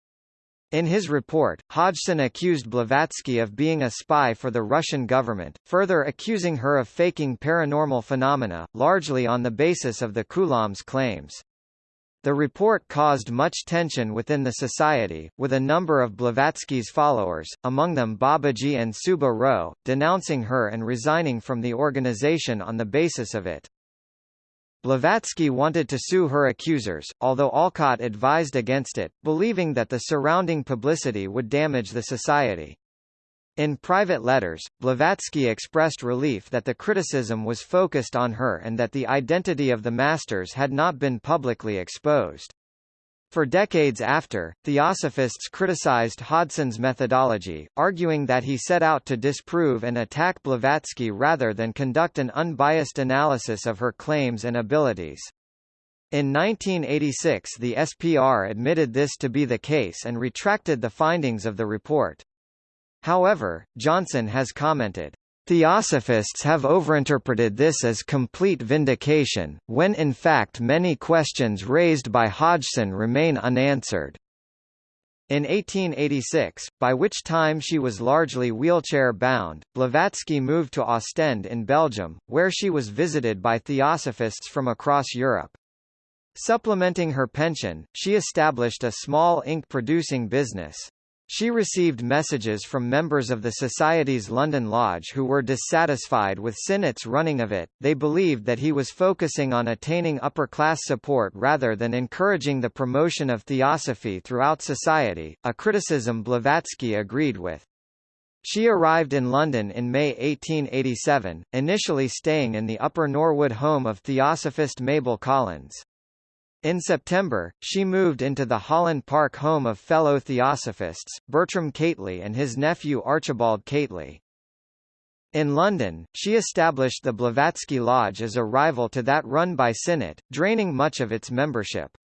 In his report, Hodgson accused Blavatsky of being a spy for the Russian government, further accusing her of faking paranormal phenomena, largely on the basis of the Coulomb's claims. The report caused much tension within the society, with a number of Blavatsky's followers, among them Babaji and Subba Row, denouncing her and resigning from the organization on the basis of it. Blavatsky wanted to sue her accusers, although Olcott advised against it, believing that the surrounding publicity would damage the society. In private letters, Blavatsky expressed relief that the criticism was focused on her and that the identity of the masters had not been publicly exposed. For decades after, Theosophists criticized Hodgson's methodology, arguing that he set out to disprove and attack Blavatsky rather than conduct an unbiased analysis of her claims and abilities. In 1986 the SPR admitted this to be the case and retracted the findings of the report. However, Johnson has commented, Theosophists have overinterpreted this as complete vindication, when in fact many questions raised by Hodgson remain unanswered. In 1886, by which time she was largely wheelchair-bound, Blavatsky moved to Ostend in Belgium, where she was visited by theosophists from across Europe. Supplementing her pension, she established a small ink-producing business. She received messages from members of the Society's London Lodge who were dissatisfied with Sinnett's running of it. They believed that he was focusing on attaining upper-class support rather than encouraging the promotion of theosophy throughout society, a criticism Blavatsky agreed with. She arrived in London in May 1887, initially staying in the Upper Norwood home of Theosophist Mabel Collins. In September, she moved into the Holland Park home of fellow Theosophists, Bertram Keightley and his nephew Archibald Keightley. In London, she established the Blavatsky Lodge as a rival to that run by Sinnett, draining much of its membership.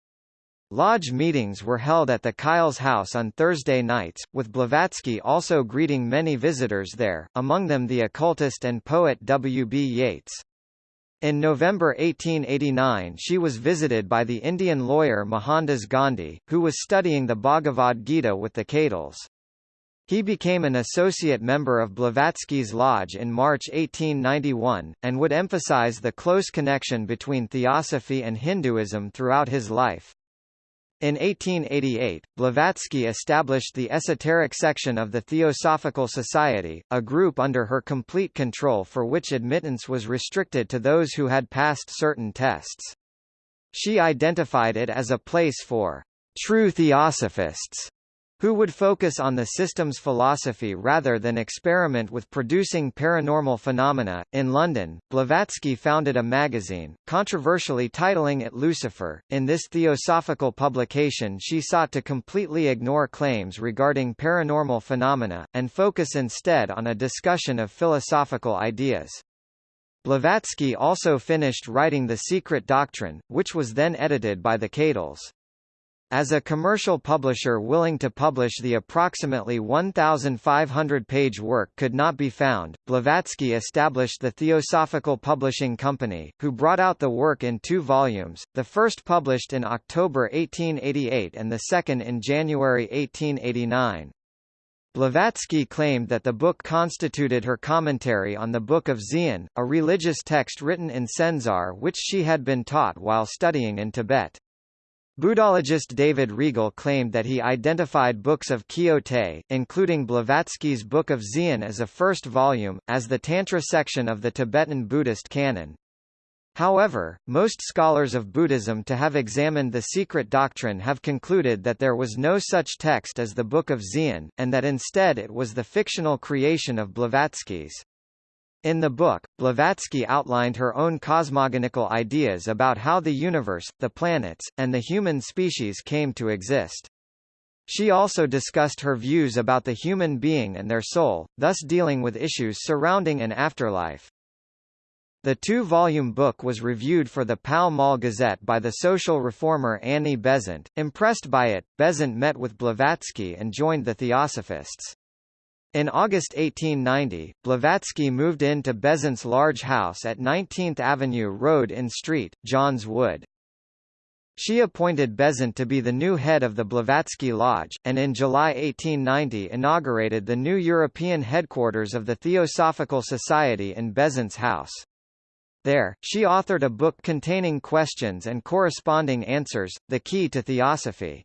Lodge meetings were held at the Kyles House on Thursday nights, with Blavatsky also greeting many visitors there, among them the occultist and poet W. B. Yeats. In November 1889 she was visited by the Indian lawyer Mohandas Gandhi, who was studying the Bhagavad Gita with the Keightleys. He became an associate member of Blavatsky's Lodge in March 1891, and would emphasize the close connection between theosophy and Hinduism throughout his life. In 1888, Blavatsky established the esoteric section of the Theosophical Society, a group under her complete control for which admittance was restricted to those who had passed certain tests. She identified it as a place for true theosophists who would focus on the system's philosophy rather than experiment with producing paranormal phenomena. In London, Blavatsky founded a magazine, controversially titling it Lucifer. In this theosophical publication, she sought to completely ignore claims regarding paranormal phenomena, and focus instead on a discussion of philosophical ideas. Blavatsky also finished writing The Secret Doctrine, which was then edited by the Keightleys. As a commercial publisher willing to publish the approximately 1,500-page work could not be found, Blavatsky established the Theosophical Publishing Company, who brought out the work in two volumes, the first published in October 1888 and the second in January 1889. Blavatsky claimed that the book constituted her commentary on the Book of Dzyan, a religious text written in Senzar which she had been taught while studying in Tibet. Buddhologist David Reigle claimed that he identified books of Kiu-te, including Blavatsky's Book of Dzyan as a first volume, as the Tantra section of the Tibetan Buddhist canon. However, most scholars of Buddhism to have examined the secret doctrine have concluded that there was no such text as the Book of Dzyan, and that instead it was the fictional creation of Blavatsky's. In the book, Blavatsky outlined her own cosmogonical ideas about how the universe, the planets, and the human species came to exist. She also discussed her views about the human being and their soul, thus dealing with issues surrounding an afterlife. The two-volume book was reviewed for the Pall Mall Gazette by the social reformer Annie Besant. Impressed by it, Besant met with Blavatsky and joined the Theosophists. In August 1890, Blavatsky moved into Besant's large house at 19th Avenue Road in Street, Johns Wood. She appointed Besant to be the new head of the Blavatsky Lodge, and in July 1890 inaugurated the new European headquarters of the Theosophical Society in Besant's house. There, she authored a book containing questions and corresponding answers, The Key to Theosophy.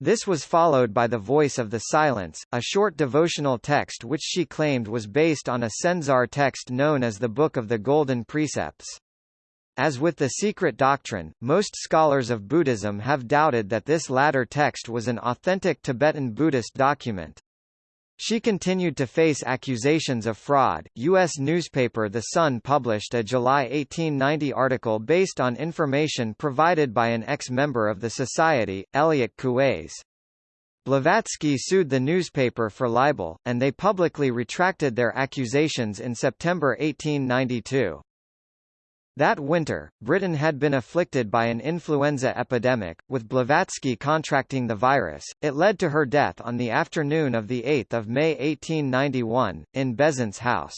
This was followed by The Voice of the Silence, a short devotional text which she claimed was based on a Senzar text known as the Book of the Golden Precepts. As with the Secret Doctrine, most scholars of Buddhism have doubted that this latter text was an authentic Tibetan Buddhist document. She continued to face accusations of fraud. U.S. newspaper The Sun published a July 1890 article based on information provided by an ex-member of the Society, Elliot Coues. Blavatsky sued the newspaper for libel, and they publicly retracted their accusations in September 1892. That winter, Britain had been afflicted by an influenza epidemic, with Blavatsky contracting the virus. It led to her death on the afternoon of 8 May 1891, in Besant's house.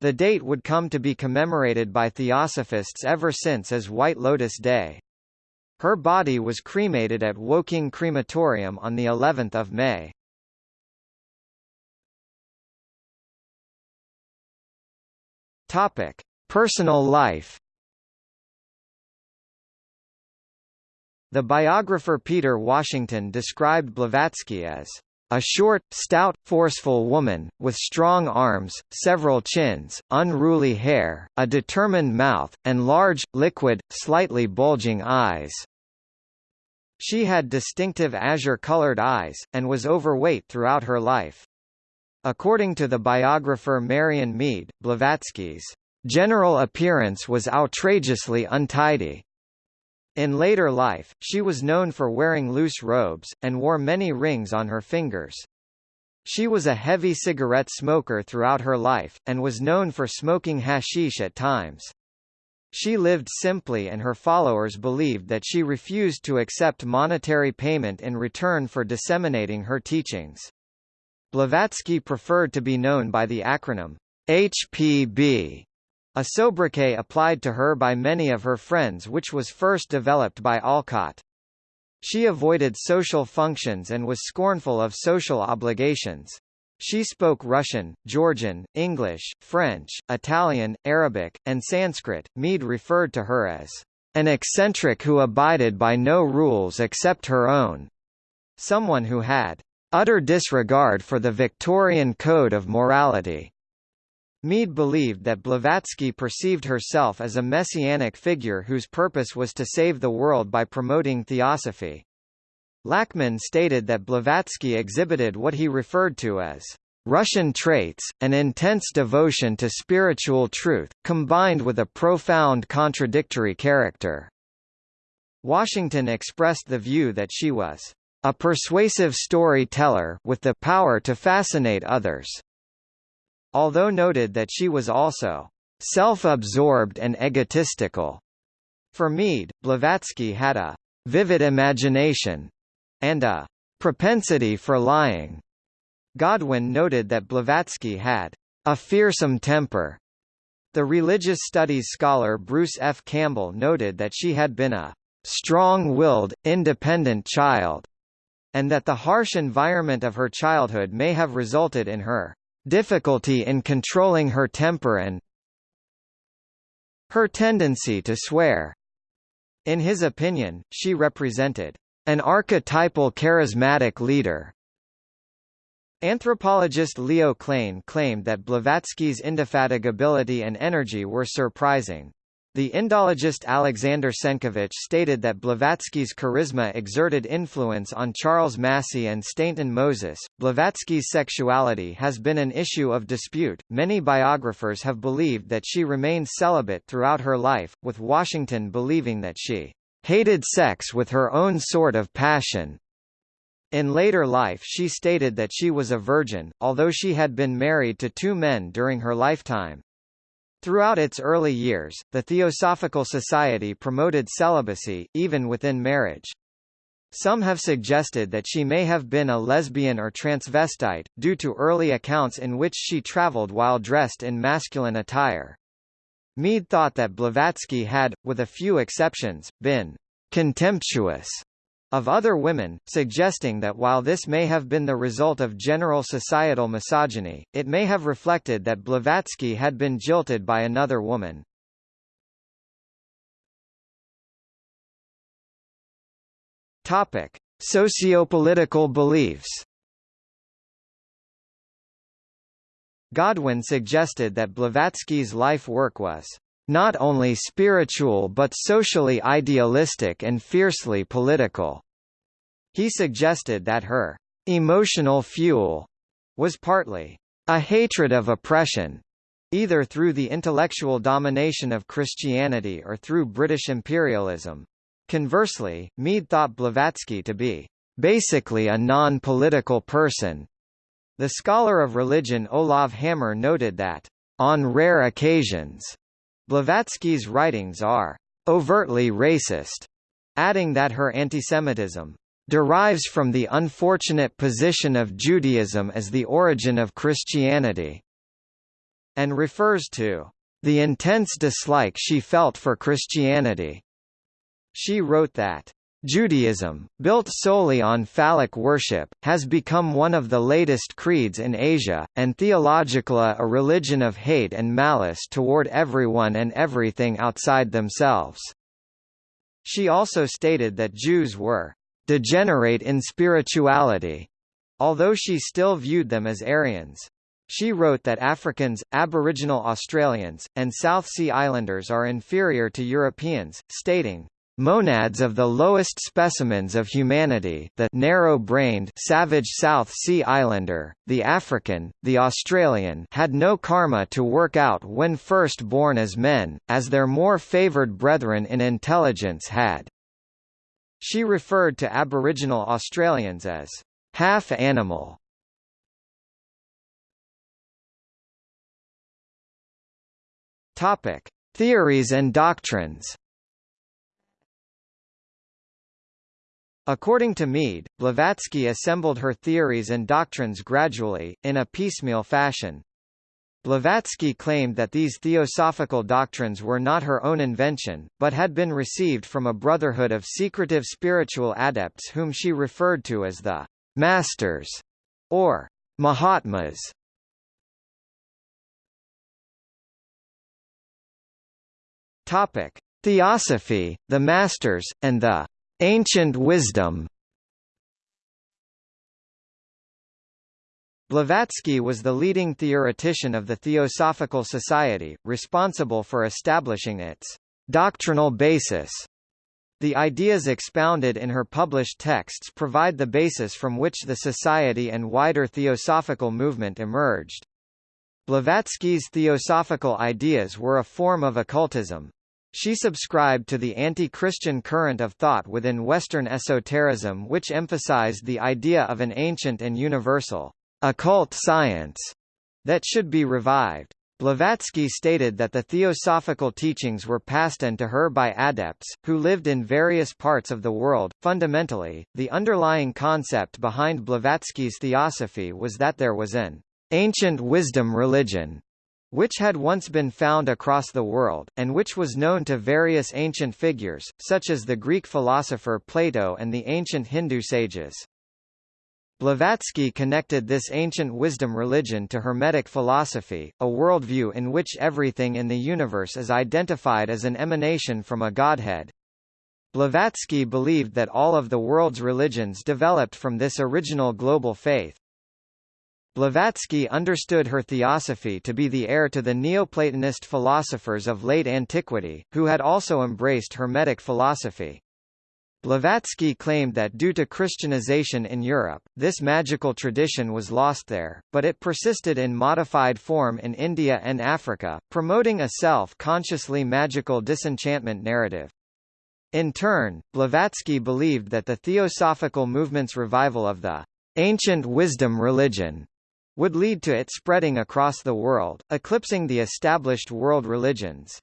The date would come to be commemorated by Theosophists ever since as White Lotus Day. Her body was cremated at Woking Crematorium on the 11th of May. Topic: Personal life The biographer Peter Washington described Blavatsky as a short, stout, forceful woman, with strong arms, several chins, unruly hair, a determined mouth, and large, liquid, slightly bulging eyes. She had distinctive azure-colored eyes, and was overweight throughout her life. According to the biographer Marion Meade, Blavatsky's general appearance was outrageously untidy. In later life, she was known for wearing loose robes, and wore many rings on her fingers. She was a heavy cigarette smoker throughout her life, and was known for smoking hashish at times. She lived simply and her followers believed that she refused to accept monetary payment in return for disseminating her teachings. Blavatsky preferred to be known by the acronym HPB, a sobriquet applied to her by many of her friends which was first developed by Olcott. She avoided social functions and was scornful of social obligations. She spoke Russian, Georgian, English, French, Italian, Arabic, and Sanskrit. Meade referred to her as an eccentric who abided by no rules except her own, someone who had utter disregard for the Victorian code of morality. Meade believed that Blavatsky perceived herself as a messianic figure whose purpose was to save the world by promoting theosophy. Lachman stated that Blavatsky exhibited what he referred to as Russian traits, an intense devotion to spiritual truth, combined with a profound contradictory character. Washington expressed the view that she was a persuasive storyteller with the power to fascinate others. Although noted that she was also self-absorbed and egotistical. For Meade, Blavatsky had a vivid imagination and a propensity for lying. Godwin noted that Blavatsky had a fearsome temper. The religious studies scholar Bruce F. Campbell noted that she had been a strong-willed, independent child, and that the harsh environment of her childhood may have resulted in her difficulty in controlling her temper and her tendency to swear. In his opinion, she represented an archetypal charismatic leader. Anthropologist Leo Klein claimed that Blavatsky's indefatigability and energy were surprising. The Indologist Alexander Senkevich stated that Blavatsky's charisma exerted influence on Charles Massey and Stainton Moses. Blavatsky's sexuality has been an issue of dispute. Many biographers have believed that she remained celibate throughout her life, with Washington believing that she hated sex with her own sort of passion. In later life she stated that she was a virgin, although she had been married to two men during her lifetime. Throughout its early years, the Theosophical Society promoted celibacy, even within marriage. Some have suggested that she may have been a lesbian or transvestite, due to early accounts in which she traveled while dressed in masculine attire. Meade thought that Blavatsky had, with a few exceptions, been contemptuous of other women, suggesting that while this may have been the result of general societal misogyny, it may have reflected that Blavatsky had been jilted by another woman. Topic: Sociopolitical beliefs. Godwin suggested that Blavatsky's life work was not only spiritual but socially idealistic and fiercely political. He suggested that her emotional fuel was partly a hatred of oppression, either through the intellectual domination of Christianity or through British imperialism. Conversely, Meade thought Blavatsky to be basically a non-political person, the scholar of religion Olav Hammer noted that, on rare occasions, Blavatsky's writings are overtly racist, adding that her antisemitism derives from the unfortunate position of Judaism as the origin of Christianity, and refers to the intense dislike she felt for Christianity. She wrote that Judaism, built solely on phallic worship, has become one of the latest creeds in Asia, and theologically a religion of hate and malice toward everyone and everything outside themselves. She also stated that Jews were degenerate in spirituality, although she still viewed them as Aryans. She wrote that Africans, Aboriginal Australians, and South Sea Islanders are inferior to Europeans, stating, monads of the lowest specimens of humanity the narrow-brained savage South Sea Islander, the African, the Australian had no karma to work out when first born as men, as their more favoured brethren in intelligence had. She referred to Aboriginal Australians as half-animal. Theories and doctrines. According to Meade, Blavatsky assembled her theories and doctrines gradually, in a piecemeal fashion. Blavatsky claimed that these theosophical doctrines were not her own invention, but had been received from a brotherhood of secretive spiritual adepts whom she referred to as the Masters, or Mahatmas. Theosophy, the Masters, and the Ancient Wisdom. Blavatsky was the leading theoretician of the Theosophical Society, responsible for establishing its doctrinal basis. The ideas expounded in her published texts provide the basis from which the society and wider theosophical movement emerged. Blavatsky's theosophical ideas were a form of occultism, she subscribed to the anti-Christian current of thought within Western esotericism which emphasized the idea of an ancient and universal, occult science that should be revived. Blavatsky stated that the theosophical teachings were passed on to her by adepts, who lived in various parts of the world. Fundamentally, the underlying concept behind Blavatsky's theosophy was that there was an ancient wisdom religion which had once been found across the world, and which was known to various ancient figures, such as the Greek philosopher Plato and the ancient Hindu sages. Blavatsky connected this ancient wisdom religion to Hermetic philosophy, a worldview in which everything in the universe is identified as an emanation from a godhead. Blavatsky believed that all of the world's religions developed from this original global faith. Blavatsky understood her theosophy to be the heir to the Neoplatonist philosophers of late antiquity, who had also embraced Hermetic philosophy. Blavatsky claimed that due to Christianization in Europe, this magical tradition was lost there, but it persisted in modified form in India and Africa, promoting a self-consciously magical disenchantment narrative. In turn, Blavatsky believed that the theosophical movement's revival of the ancient wisdom religion would lead to it spreading across the world, eclipsing the established world religions.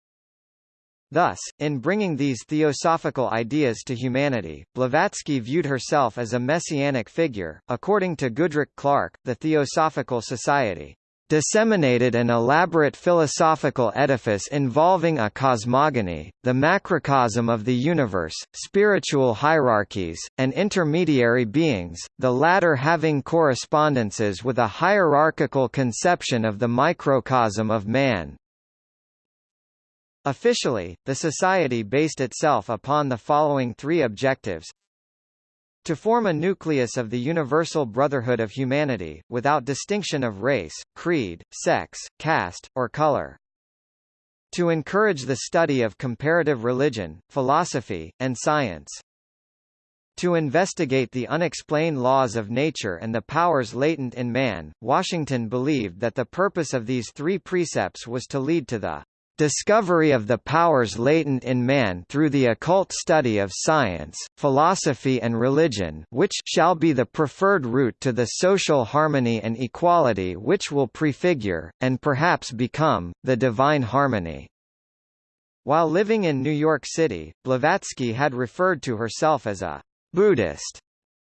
Thus, in bringing these theosophical ideas to humanity, Blavatsky viewed herself as a messianic figure. According to Goodrick-Clarke, the Theosophical Society disseminated an elaborate philosophical edifice involving a cosmogony, the macrocosm of the universe, spiritual hierarchies, and intermediary beings, the latter having correspondences with a hierarchical conception of the microcosm of man. Officially, the society based itself upon the following three objectives to form a nucleus of the universal brotherhood of humanity, without distinction of race, creed, sex, caste, or color. To encourage the study of comparative religion, philosophy, and science. To investigate the unexplained laws of nature and the powers latent in man, Washington believed that the purpose of these three precepts was to lead to the discovery of the powers latent in man through the occult study of science, philosophy and religion which shall be the preferred route to the social harmony and equality which will prefigure, and perhaps become, the divine harmony. While living in New York City, Blavatsky had referred to herself as a Buddhist,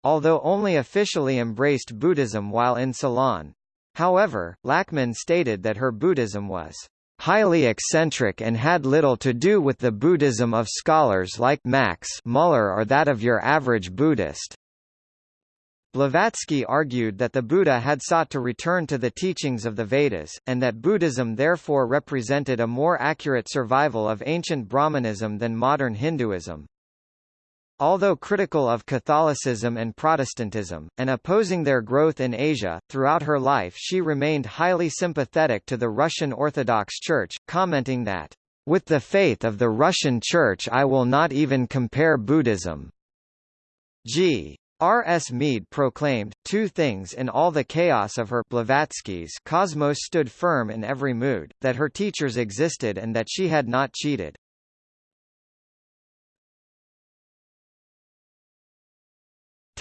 although only officially embraced Buddhism while in Ceylon. However, Lachman stated that her Buddhism was highly eccentric and had little to do with the Buddhism of scholars like Max Muller or that of your average Buddhist. Blavatsky argued that the Buddha had sought to return to the teachings of the Vedas, and that Buddhism therefore represented a more accurate survival of ancient Brahmanism than modern Hinduism. Although critical of Catholicism and Protestantism, and opposing their growth in Asia, throughout her life she remained highly sympathetic to the Russian Orthodox Church, commenting that With the faith of the Russian Church I will not even compare Buddhism. G. R. S. Mead proclaimed, two things in all the chaos of her Blavatsky's cosmos stood firm in every mood, that her teachers existed and that she had not cheated.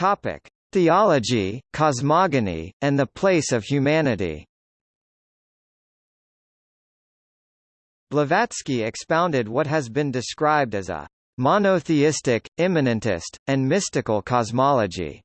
Topic. Theology, cosmogony, and the place of humanity Blavatsky expounded what has been described as a monotheistic, immanentist, and mystical cosmology.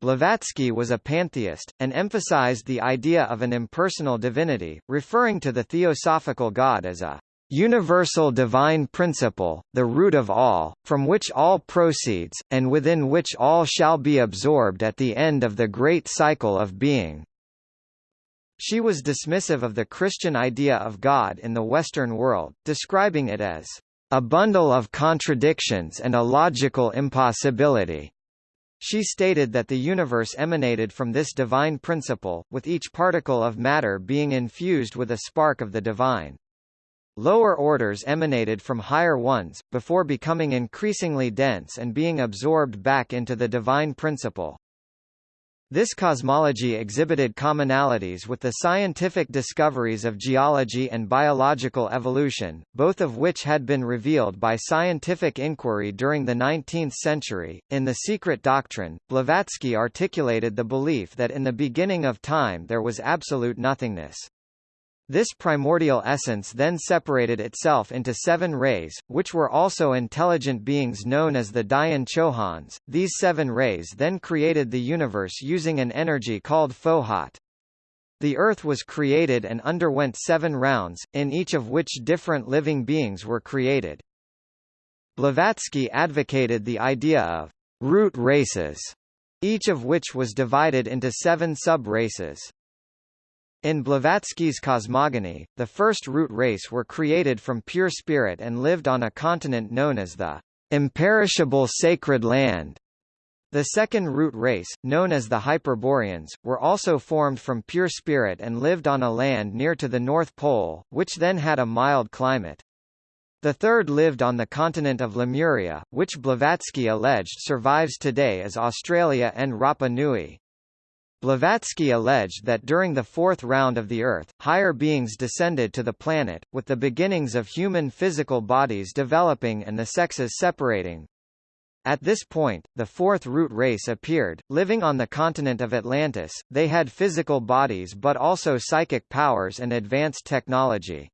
Blavatsky was a pantheist, and emphasized the idea of an impersonal divinity, referring to the theosophical God as a universal divine principle, the root of all, from which all proceeds, and within which all shall be absorbed at the end of the great cycle of being. She was dismissive of the Christian idea of God in the Western world, describing it as a bundle of contradictions and a logical impossibility. She stated that the universe emanated from this divine principle, with each particle of matter being infused with a spark of the divine. Lower orders emanated from higher ones, before becoming increasingly dense and being absorbed back into the divine principle. This cosmology exhibited commonalities with the scientific discoveries of geology and biological evolution, both of which had been revealed by scientific inquiry during the 19th century. In The Secret Doctrine, Blavatsky articulated the belief that in the beginning of time there was absolute nothingness. This primordial essence then separated itself into seven rays, which were also intelligent beings known as the Dhyan Chohans. These seven rays then created the universe using an energy called Fohat. The Earth was created and underwent seven rounds, in each of which different living beings were created. Blavatsky advocated the idea of root races, each of which was divided into seven sub-races. In Blavatsky's cosmogony, the first root race were created from pure spirit and lived on a continent known as the imperishable sacred land. The second root race, known as the Hyperboreans, were also formed from pure spirit and lived on a land near to the North Pole, which then had a mild climate. The third lived on the continent of Lemuria, which Blavatsky alleged survives today as Australia and Rapa Nui. Blavatsky alleged that during the fourth round of the Earth, higher beings descended to the planet, with the beginnings of human physical bodies developing and the sexes separating. At this point, the fourth root race appeared, living on the continent of Atlantis. They had physical bodies but also psychic powers and advanced technology.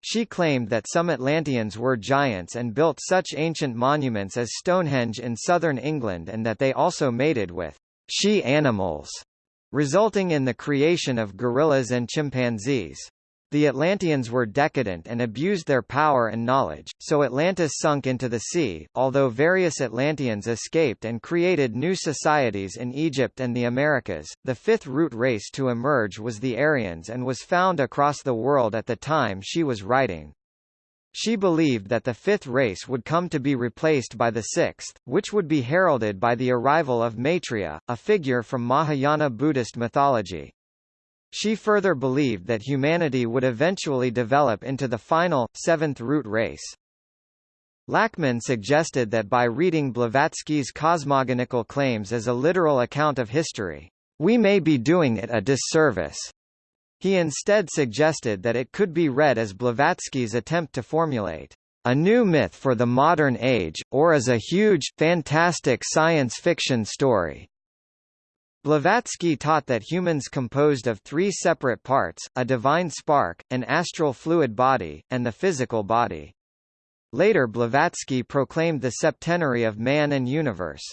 She claimed that some Atlanteans were giants and built such ancient monuments as Stonehenge in southern England and that they also mated with she animals, resulting in the creation of gorillas and chimpanzees. The Atlanteans were decadent and abused their power and knowledge, so Atlantis sunk into the sea, although various Atlanteans escaped and created new societies in Egypt and the Americas. The fifth root race to emerge was the Aryans and was found across the world at the time she was writing. She believed that the fifth race would come to be replaced by the sixth, which would be heralded by the arrival of Maitreya, a figure from Mahayana Buddhist mythology. She further believed that humanity would eventually develop into the final, seventh root race. Lachman suggested that by reading Blavatsky's cosmogonical claims as a literal account of history, we may be doing it a disservice. He instead suggested that it could be read as Blavatsky's attempt to formulate a new myth for the modern age, or as a huge, fantastic science fiction story. Blavatsky taught that humans composed of three separate parts, a divine spark, an astral fluid body, and the physical body. Later Blavatsky proclaimed the septenary of man and universe.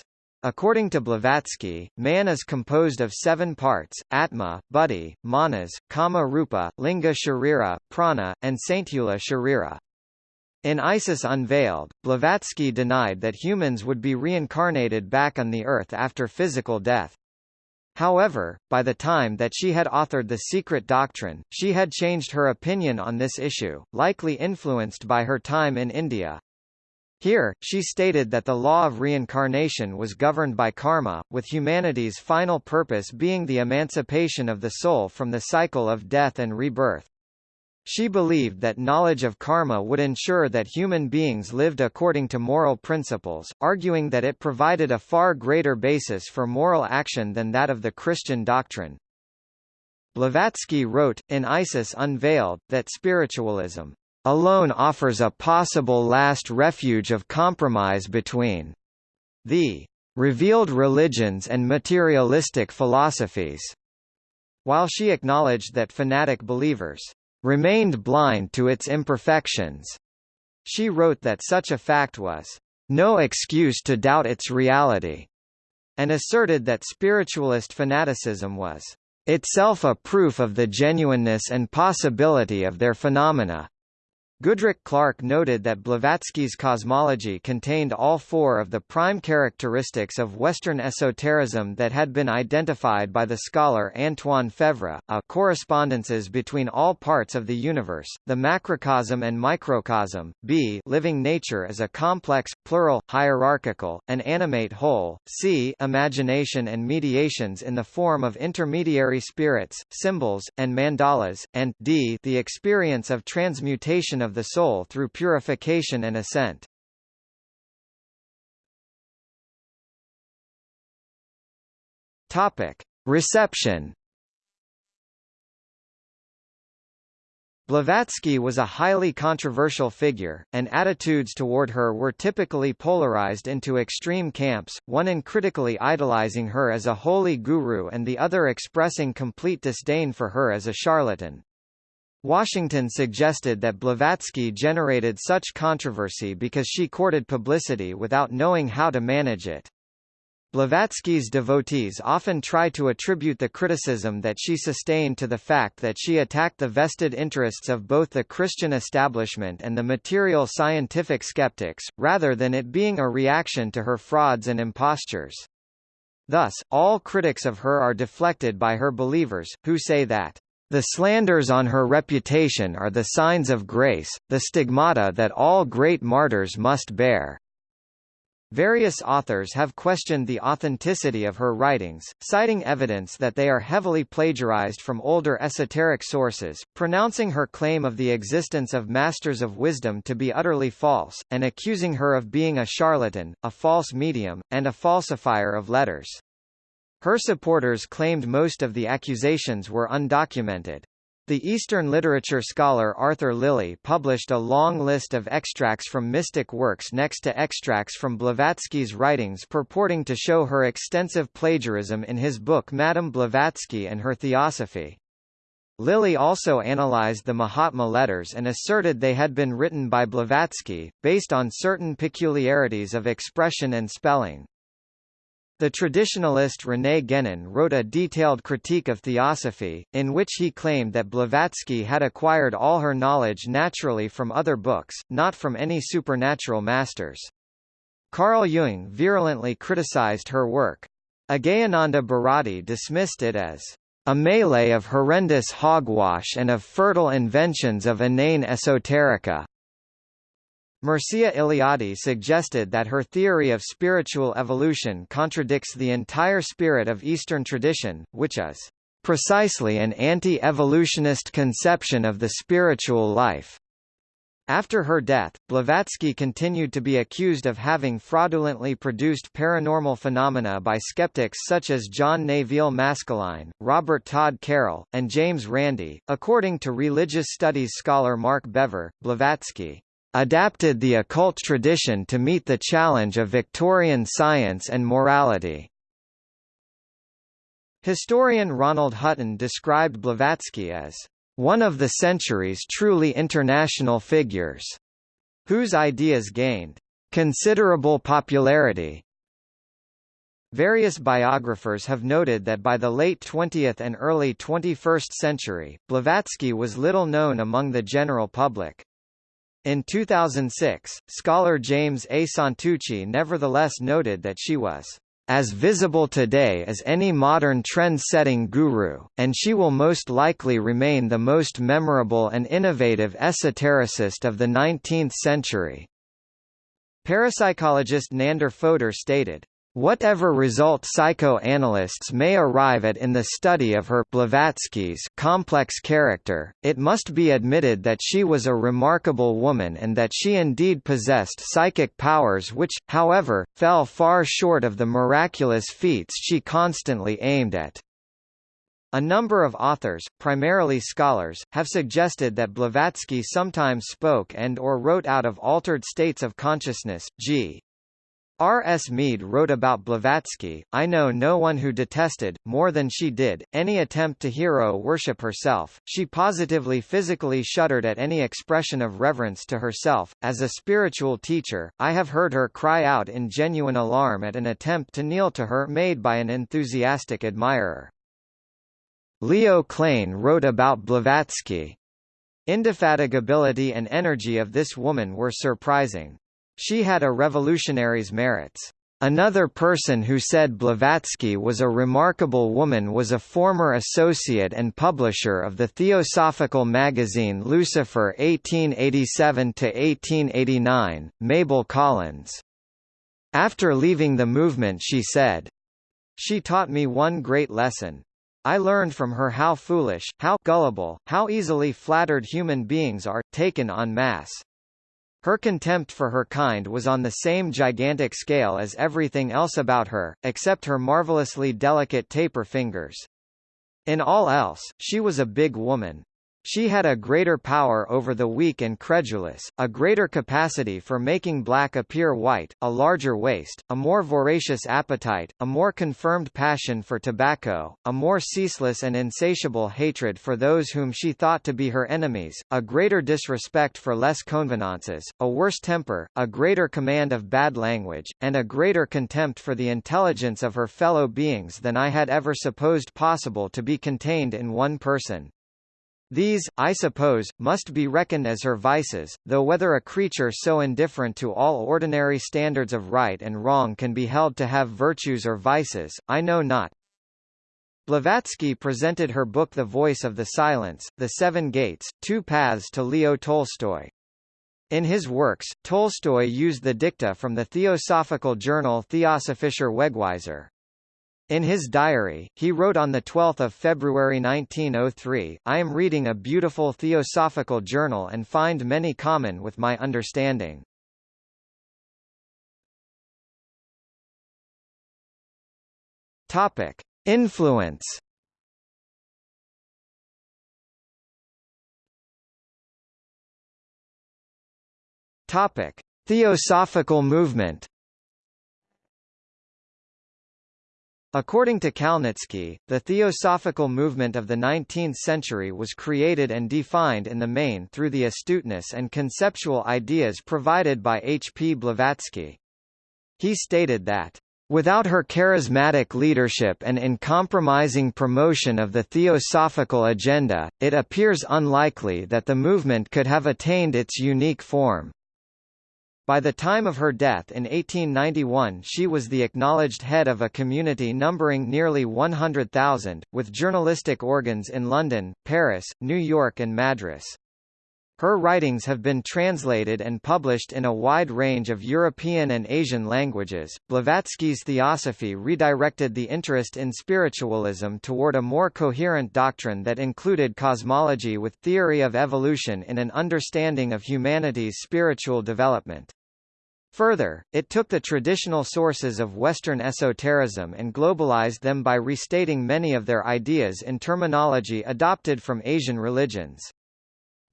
According to Blavatsky, man is composed of seven parts, Atma, Buddhi, Manas, Kama Rupa, Linga Sharira, Prana, and Sthula Sharira. In Isis Unveiled, Blavatsky denied that humans would be reincarnated back on the Earth after physical death. However, by the time that she had authored The Secret Doctrine, she had changed her opinion on this issue, likely influenced by her time in India. Here, she stated that the law of reincarnation was governed by karma, with humanity's final purpose being the emancipation of the soul from the cycle of death and rebirth. She believed that knowledge of karma would ensure that human beings lived according to moral principles, arguing that it provided a far greater basis for moral action than that of the Christian doctrine. Blavatsky wrote, in Isis Unveiled, that spiritualism alone offers a possible last refuge of compromise between the revealed religions and materialistic philosophies, while she acknowledged that fanatic believers remained blind to its imperfections. She wrote that such a fact was no excuse to doubt its reality, and asserted that spiritualist fanaticism was itself a proof of the genuineness and possibility of their phenomena. Goodrick-Clarke noted that Blavatsky's cosmology contained all four of the prime characteristics of Western esotericism that had been identified by the scholar Antoine Faivre, a correspondences between all parts of the universe, the macrocosm and microcosm, b living nature as a complex, plural, hierarchical, and animate whole, c imagination and mediations in the form of intermediary spirits, symbols, and mandalas, and d the experience of transmutation of the soul through purification and ascent. Topic: Reception. Blavatsky was a highly controversial figure, and attitudes toward her were typically polarized into extreme camps, one uncritically idolizing her as a holy guru and the other expressing complete disdain for her as a charlatan. Washington suggested that Blavatsky generated such controversy because she courted publicity without knowing how to manage it. Blavatsky's devotees often try to attribute the criticism that she sustained to the fact that she attacked the vested interests of both the Christian establishment and the material scientific skeptics, rather than it being a reaction to her frauds and impostures. Thus, all critics of her are deflected by her believers, who say that the slanders on her reputation are the signs of grace, the stigmata that all great martyrs must bear. Various authors have questioned the authenticity of her writings, citing evidence that they are heavily plagiarized from older esoteric sources, pronouncing her claim of the existence of masters of wisdom to be utterly false, and accusing her of being a charlatan, a false medium, and a falsifier of letters. Her supporters claimed most of the accusations were undocumented. The Eastern literature scholar Arthur Lillie published a long list of extracts from mystic works next to extracts from Blavatsky's writings purporting to show her extensive plagiarism in his book Madame Blavatsky and Her Theosophy. Lillie also analyzed the Mahatma letters and asserted they had been written by Blavatsky, based on certain peculiarities of expression and spelling. The traditionalist René Guénon wrote a detailed critique of theosophy, in which he claimed that Blavatsky had acquired all her knowledge naturally from other books, not from any supernatural masters. Carl Jung virulently criticized her work. Agehananda Bharati dismissed it as a melee of horrendous hogwash and of fertile inventions of inane esoterica. Mircea Eliade suggested that her theory of spiritual evolution contradicts the entire spirit of Eastern tradition, which is precisely an anti-evolutionist conception of the spiritual life. After her death, Blavatsky continued to be accused of having fraudulently produced paranormal phenomena by skeptics such as John Neville Maskelyne, Robert Todd Carroll, and James Randi. According to religious studies scholar Mark Bevir, Blavatsky adapted the occult tradition to meet the challenge of Victorian science and morality. Historian Ronald Hutton described Blavatsky as one of the century's truly international figures, whose ideas gained considerable popularity. Various biographers have noted that by the late 20th and early 21st century, Blavatsky was little known among the general public. In 2006, scholar James A. Santucci nevertheless noted that she was as visible today as any modern trend-setting guru, and she will most likely remain the most memorable and innovative esotericist of the 19th century. Parapsychologist Nandor Fodor stated, Whatever result psychoanalysts may arrive at in the study of her Blavatsky's complex character, it must be admitted that she was a remarkable woman and that she indeed possessed psychic powers which, however, fell far short of the miraculous feats she constantly aimed at. A number of authors, primarily scholars, have suggested that Blavatsky sometimes spoke and or wrote out of altered states of consciousness. G. R. S. Mead wrote about Blavatsky, I know no one who detested, more than she did, any attempt to hero worship herself. She positively physically shuddered at any expression of reverence to herself. As a spiritual teacher, I have heard her cry out in genuine alarm at an attempt to kneel to her made by an enthusiastic admirer. Leo Klein wrote about Blavatsky. Indefatigability and energy of this woman were surprising. She had a revolutionary's merits. Another person who said Blavatsky was a remarkable woman was a former associate and publisher of the theosophical magazine Lucifer 1887–1889, Mabel Collins. After leaving the movement she said, She taught me one great lesson. I learned from her how foolish, how gullible, how easily flattered human beings are, taken en masse. Her contempt for her kind was on the same gigantic scale as everything else about her, except her marvelously delicate taper fingers. In all else, she was a big woman. She had a greater power over the weak and credulous, a greater capacity for making black appear white, a larger waist, a more voracious appetite, a more confirmed passion for tobacco, a more ceaseless and insatiable hatred for those whom she thought to be her enemies, a greater disrespect for less convenances, a worse temper, a greater command of bad language, and a greater contempt for the intelligence of her fellow beings than I had ever supposed possible to be contained in one person. These, I suppose, must be reckoned as her vices, though whether a creature so indifferent to all ordinary standards of right and wrong can be held to have virtues or vices, I know not. Blavatsky presented her book The Voice of the Silence, The Seven Gates, Two Paths to Leo Tolstoy. In his works, Tolstoy used the dicta from the theosophical journal Theosophischer Wegweiser. In his diary, he wrote on 12 February 1903, I am reading a beautiful theosophical journal and find many common with my understanding. Topic. Influence Topic. Theosophical movement According to Kalnitsky, the theosophical movement of the 19th century was created and defined in the main through the astuteness and conceptual ideas provided by H. P. Blavatsky. He stated that, Without her charismatic leadership and uncompromising promotion of the theosophical agenda, it appears unlikely that the movement could have attained its unique form. By the time of her death in 1891 she was the acknowledged head of a community numbering nearly 100,000, with journalistic organs in London, Paris, New York and Madras. Her writings have been translated and published in a wide range of European and Asian languages. Blavatsky's theosophy redirected the interest in spiritualism toward a more coherent doctrine that included cosmology with theory of evolution in an understanding of humanity's spiritual development. Further, it took the traditional sources of Western esotericism and globalized them by restating many of their ideas in terminology adopted from Asian religions.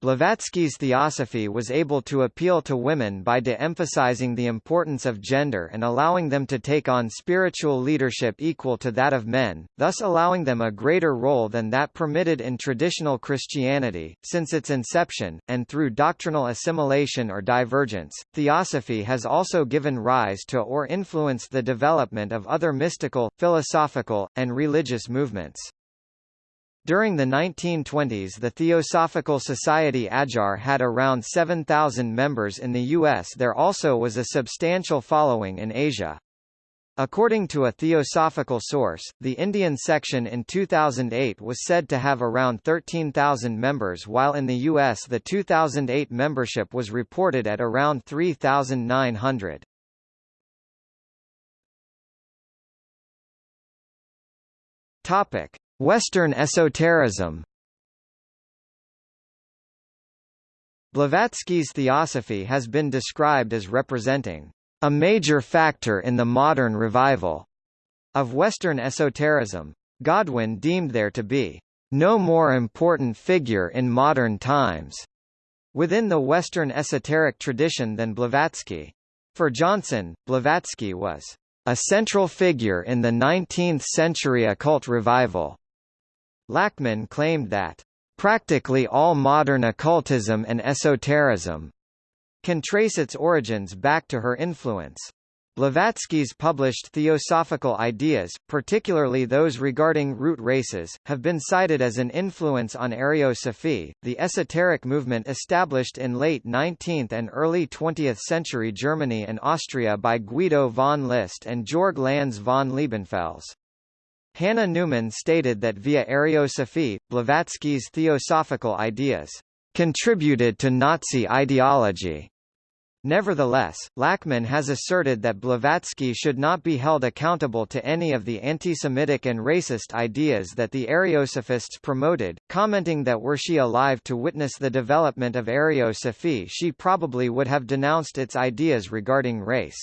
Blavatsky's theosophy was able to appeal to women by de-emphasizing the importance of gender and allowing them to take on spiritual leadership equal to that of men, thus allowing them a greater role than that permitted in traditional Christianity. Since its inception, and through doctrinal assimilation or divergence, theosophy has also given rise to or influenced the development of other mystical, philosophical, and religious movements. During the 1920s the Theosophical Society Adyar had around 7,000 members in the U.S. There also was a substantial following in Asia. According to a theosophical source, the Indian section in 2008 was said to have around 13,000 members while in the U.S. the 2008 membership was reported at around 3,900. Topic: Western esotericism. Blavatsky's theosophy has been described as representing a major factor in the modern revival of Western esotericism. Godwin deemed there to be no more important figure in modern times within the Western esoteric tradition than Blavatsky. For Johnson, Blavatsky was a central figure in the 19th-century occult revival. Lachman claimed that, "...practically all modern occultism and esotericism," can trace its origins back to her influence. Blavatsky's published theosophical ideas, particularly those regarding root races, have been cited as an influence on Ariosophy, the esoteric movement established in late 19th and early 20th century Germany and Austria by Guido von List and Georg Lanz von Liebenfels. Hannah Newman stated that via Ariosophy, Blavatsky's theosophical ideas contributed to Nazi ideology. Nevertheless, Lachman has asserted that Blavatsky should not be held accountable to any of the anti-Semitic and racist ideas that the Ariosophists promoted, commenting that were she alive to witness the development of Ariosophy she probably would have denounced its ideas regarding race.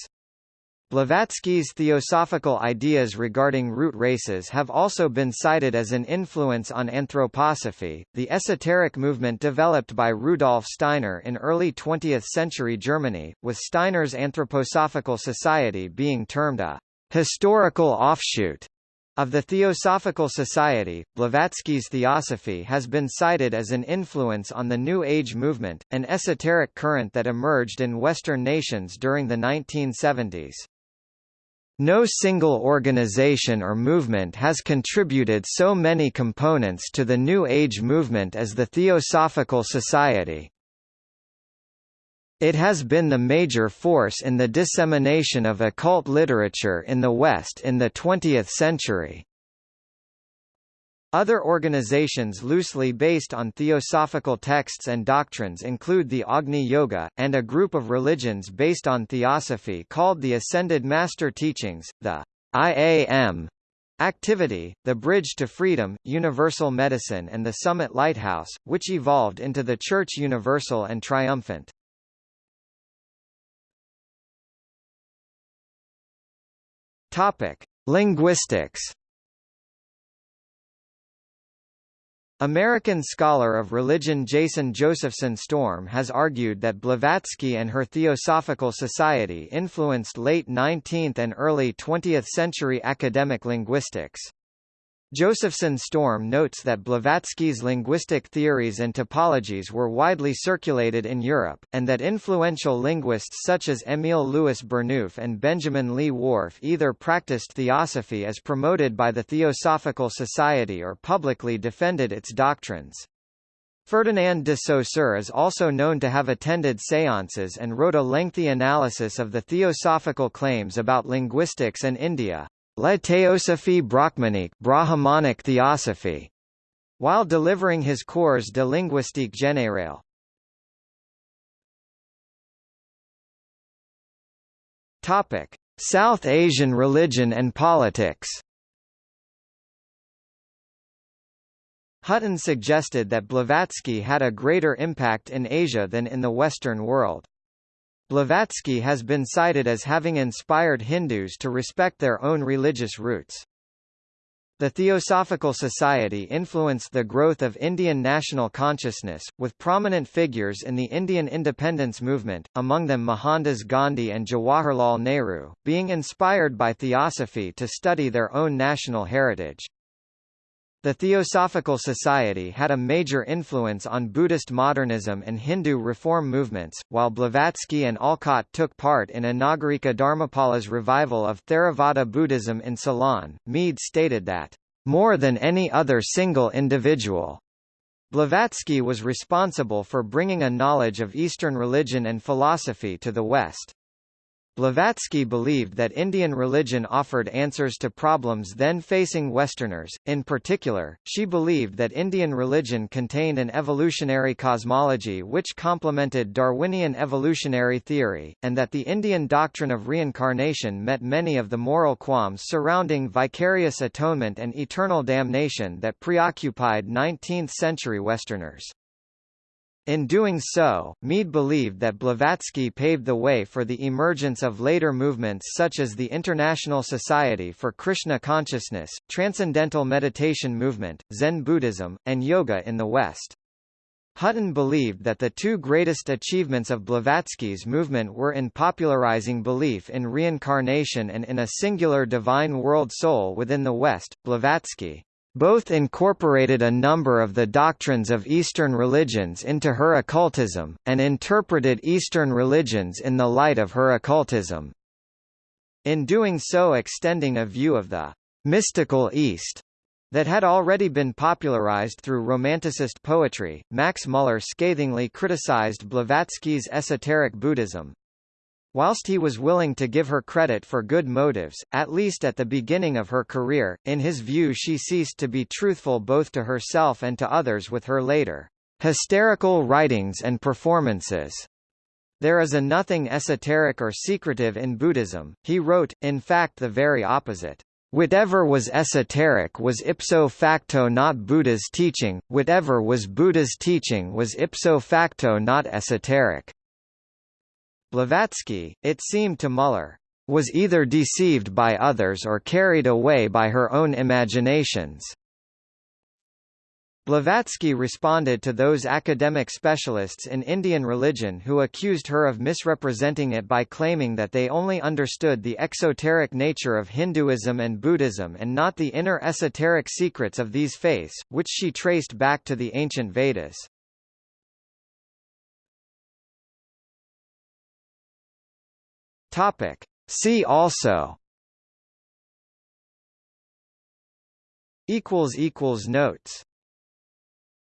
Blavatsky's theosophical ideas regarding root races have also been cited as an influence on anthroposophy, the esoteric movement developed by Rudolf Steiner in early 20th-century Germany, with Steiner's Anthroposophical Society being termed a historical offshoot of the Theosophical Society, Blavatsky's theosophy has been cited as an influence on the New Age movement, an esoteric current that emerged in Western nations during the 1970s. No single organization or movement has contributed so many components to the New Age movement as the Theosophical Society. It has been the major force in the dissemination of occult literature in the West in the 20th century. Other organizations loosely based on theosophical texts and doctrines include the Agni Yoga, and a group of religions based on theosophy called the Ascended Master Teachings, the IAM activity, the Bridge to Freedom, Universal Medicine and the Summit Lighthouse, which evolved into the Church Universal and Triumphant. Topic: Linguistics American scholar of religion Jason Josephson Storm has argued that Blavatsky and her Theosophical Society influenced late 19th and early 20th century academic linguistics. Josephson Storm notes that Blavatsky's linguistic theories and topologies were widely circulated in Europe, and that influential linguists such as Émile Louis Burnouf and Benjamin Lee Whorf either practiced theosophy as promoted by the Theosophical Society or publicly defended its doctrines. Ferdinand de Saussure is also known to have attended séances and wrote a lengthy analysis of the theosophical claims about linguistics and India. La Théosophie Brahmanique Brahmanic Theosophy, while delivering his cours de linguistique générale. Topic: South Asian religion and politics. Hutton suggested that Blavatsky had a greater impact in Asia than in the Western world. Blavatsky has been cited as having inspired Hindus to respect their own religious roots. The Theosophical Society influenced the growth of Indian national consciousness, with prominent figures in the Indian independence movement, among them Mohandas Gandhi and Jawaharlal Nehru, being inspired by Theosophy to study their own national heritage. The Theosophical Society had a major influence on Buddhist modernism and Hindu reform movements, while Blavatsky and Olcott took part in Anagarika Dharmapala's revival of Theravada Buddhism in Ceylon. Meade stated that, more than any other single individual, Blavatsky was responsible for bringing a knowledge of Eastern religion and philosophy to the West. Blavatsky believed that Indian religion offered answers to problems then facing Westerners. In particular, she believed that Indian religion contained an evolutionary cosmology which complemented Darwinian evolutionary theory, and that the Indian doctrine of reincarnation met many of the moral qualms surrounding vicarious atonement and eternal damnation that preoccupied 19th-century Westerners. In doing so, Meade believed that Blavatsky paved the way for the emergence of later movements such as the International Society for Krishna Consciousness, Transcendental Meditation Movement, Zen Buddhism, and Yoga in the West. Hutton believed that the two greatest achievements of Blavatsky's movement were in popularizing belief in reincarnation and in a singular divine world soul within the West. Blavatsky both incorporated a number of the doctrines of Eastern religions into her occultism, and interpreted Eastern religions in the light of her occultism. In doing so extending a view of the mystical East that had already been popularized through Romanticist poetry, Max Muller scathingly criticized Blavatsky's esoteric Buddhism, Whilst he was willing to give her credit for good motives, at least at the beginning of her career, in his view she ceased to be truthful both to herself and to others with her later hysterical writings and performances. There is a nothing esoteric or secretive in Buddhism, he wrote, in fact the very opposite. Whatever was esoteric was ipso facto not Buddha's teaching, whatever was Buddha's teaching was ipso facto not esoteric. Blavatsky, it seemed to Muller, was either deceived by others or carried away by her own imaginations. Blavatsky responded to those academic specialists in Indian religion who accused her of misrepresenting it by claiming that they only understood the exoteric nature of Hinduism and Buddhism and not the inner esoteric secrets of these faiths, which she traced back to the ancient Vedas. Topic. See also equals equals notes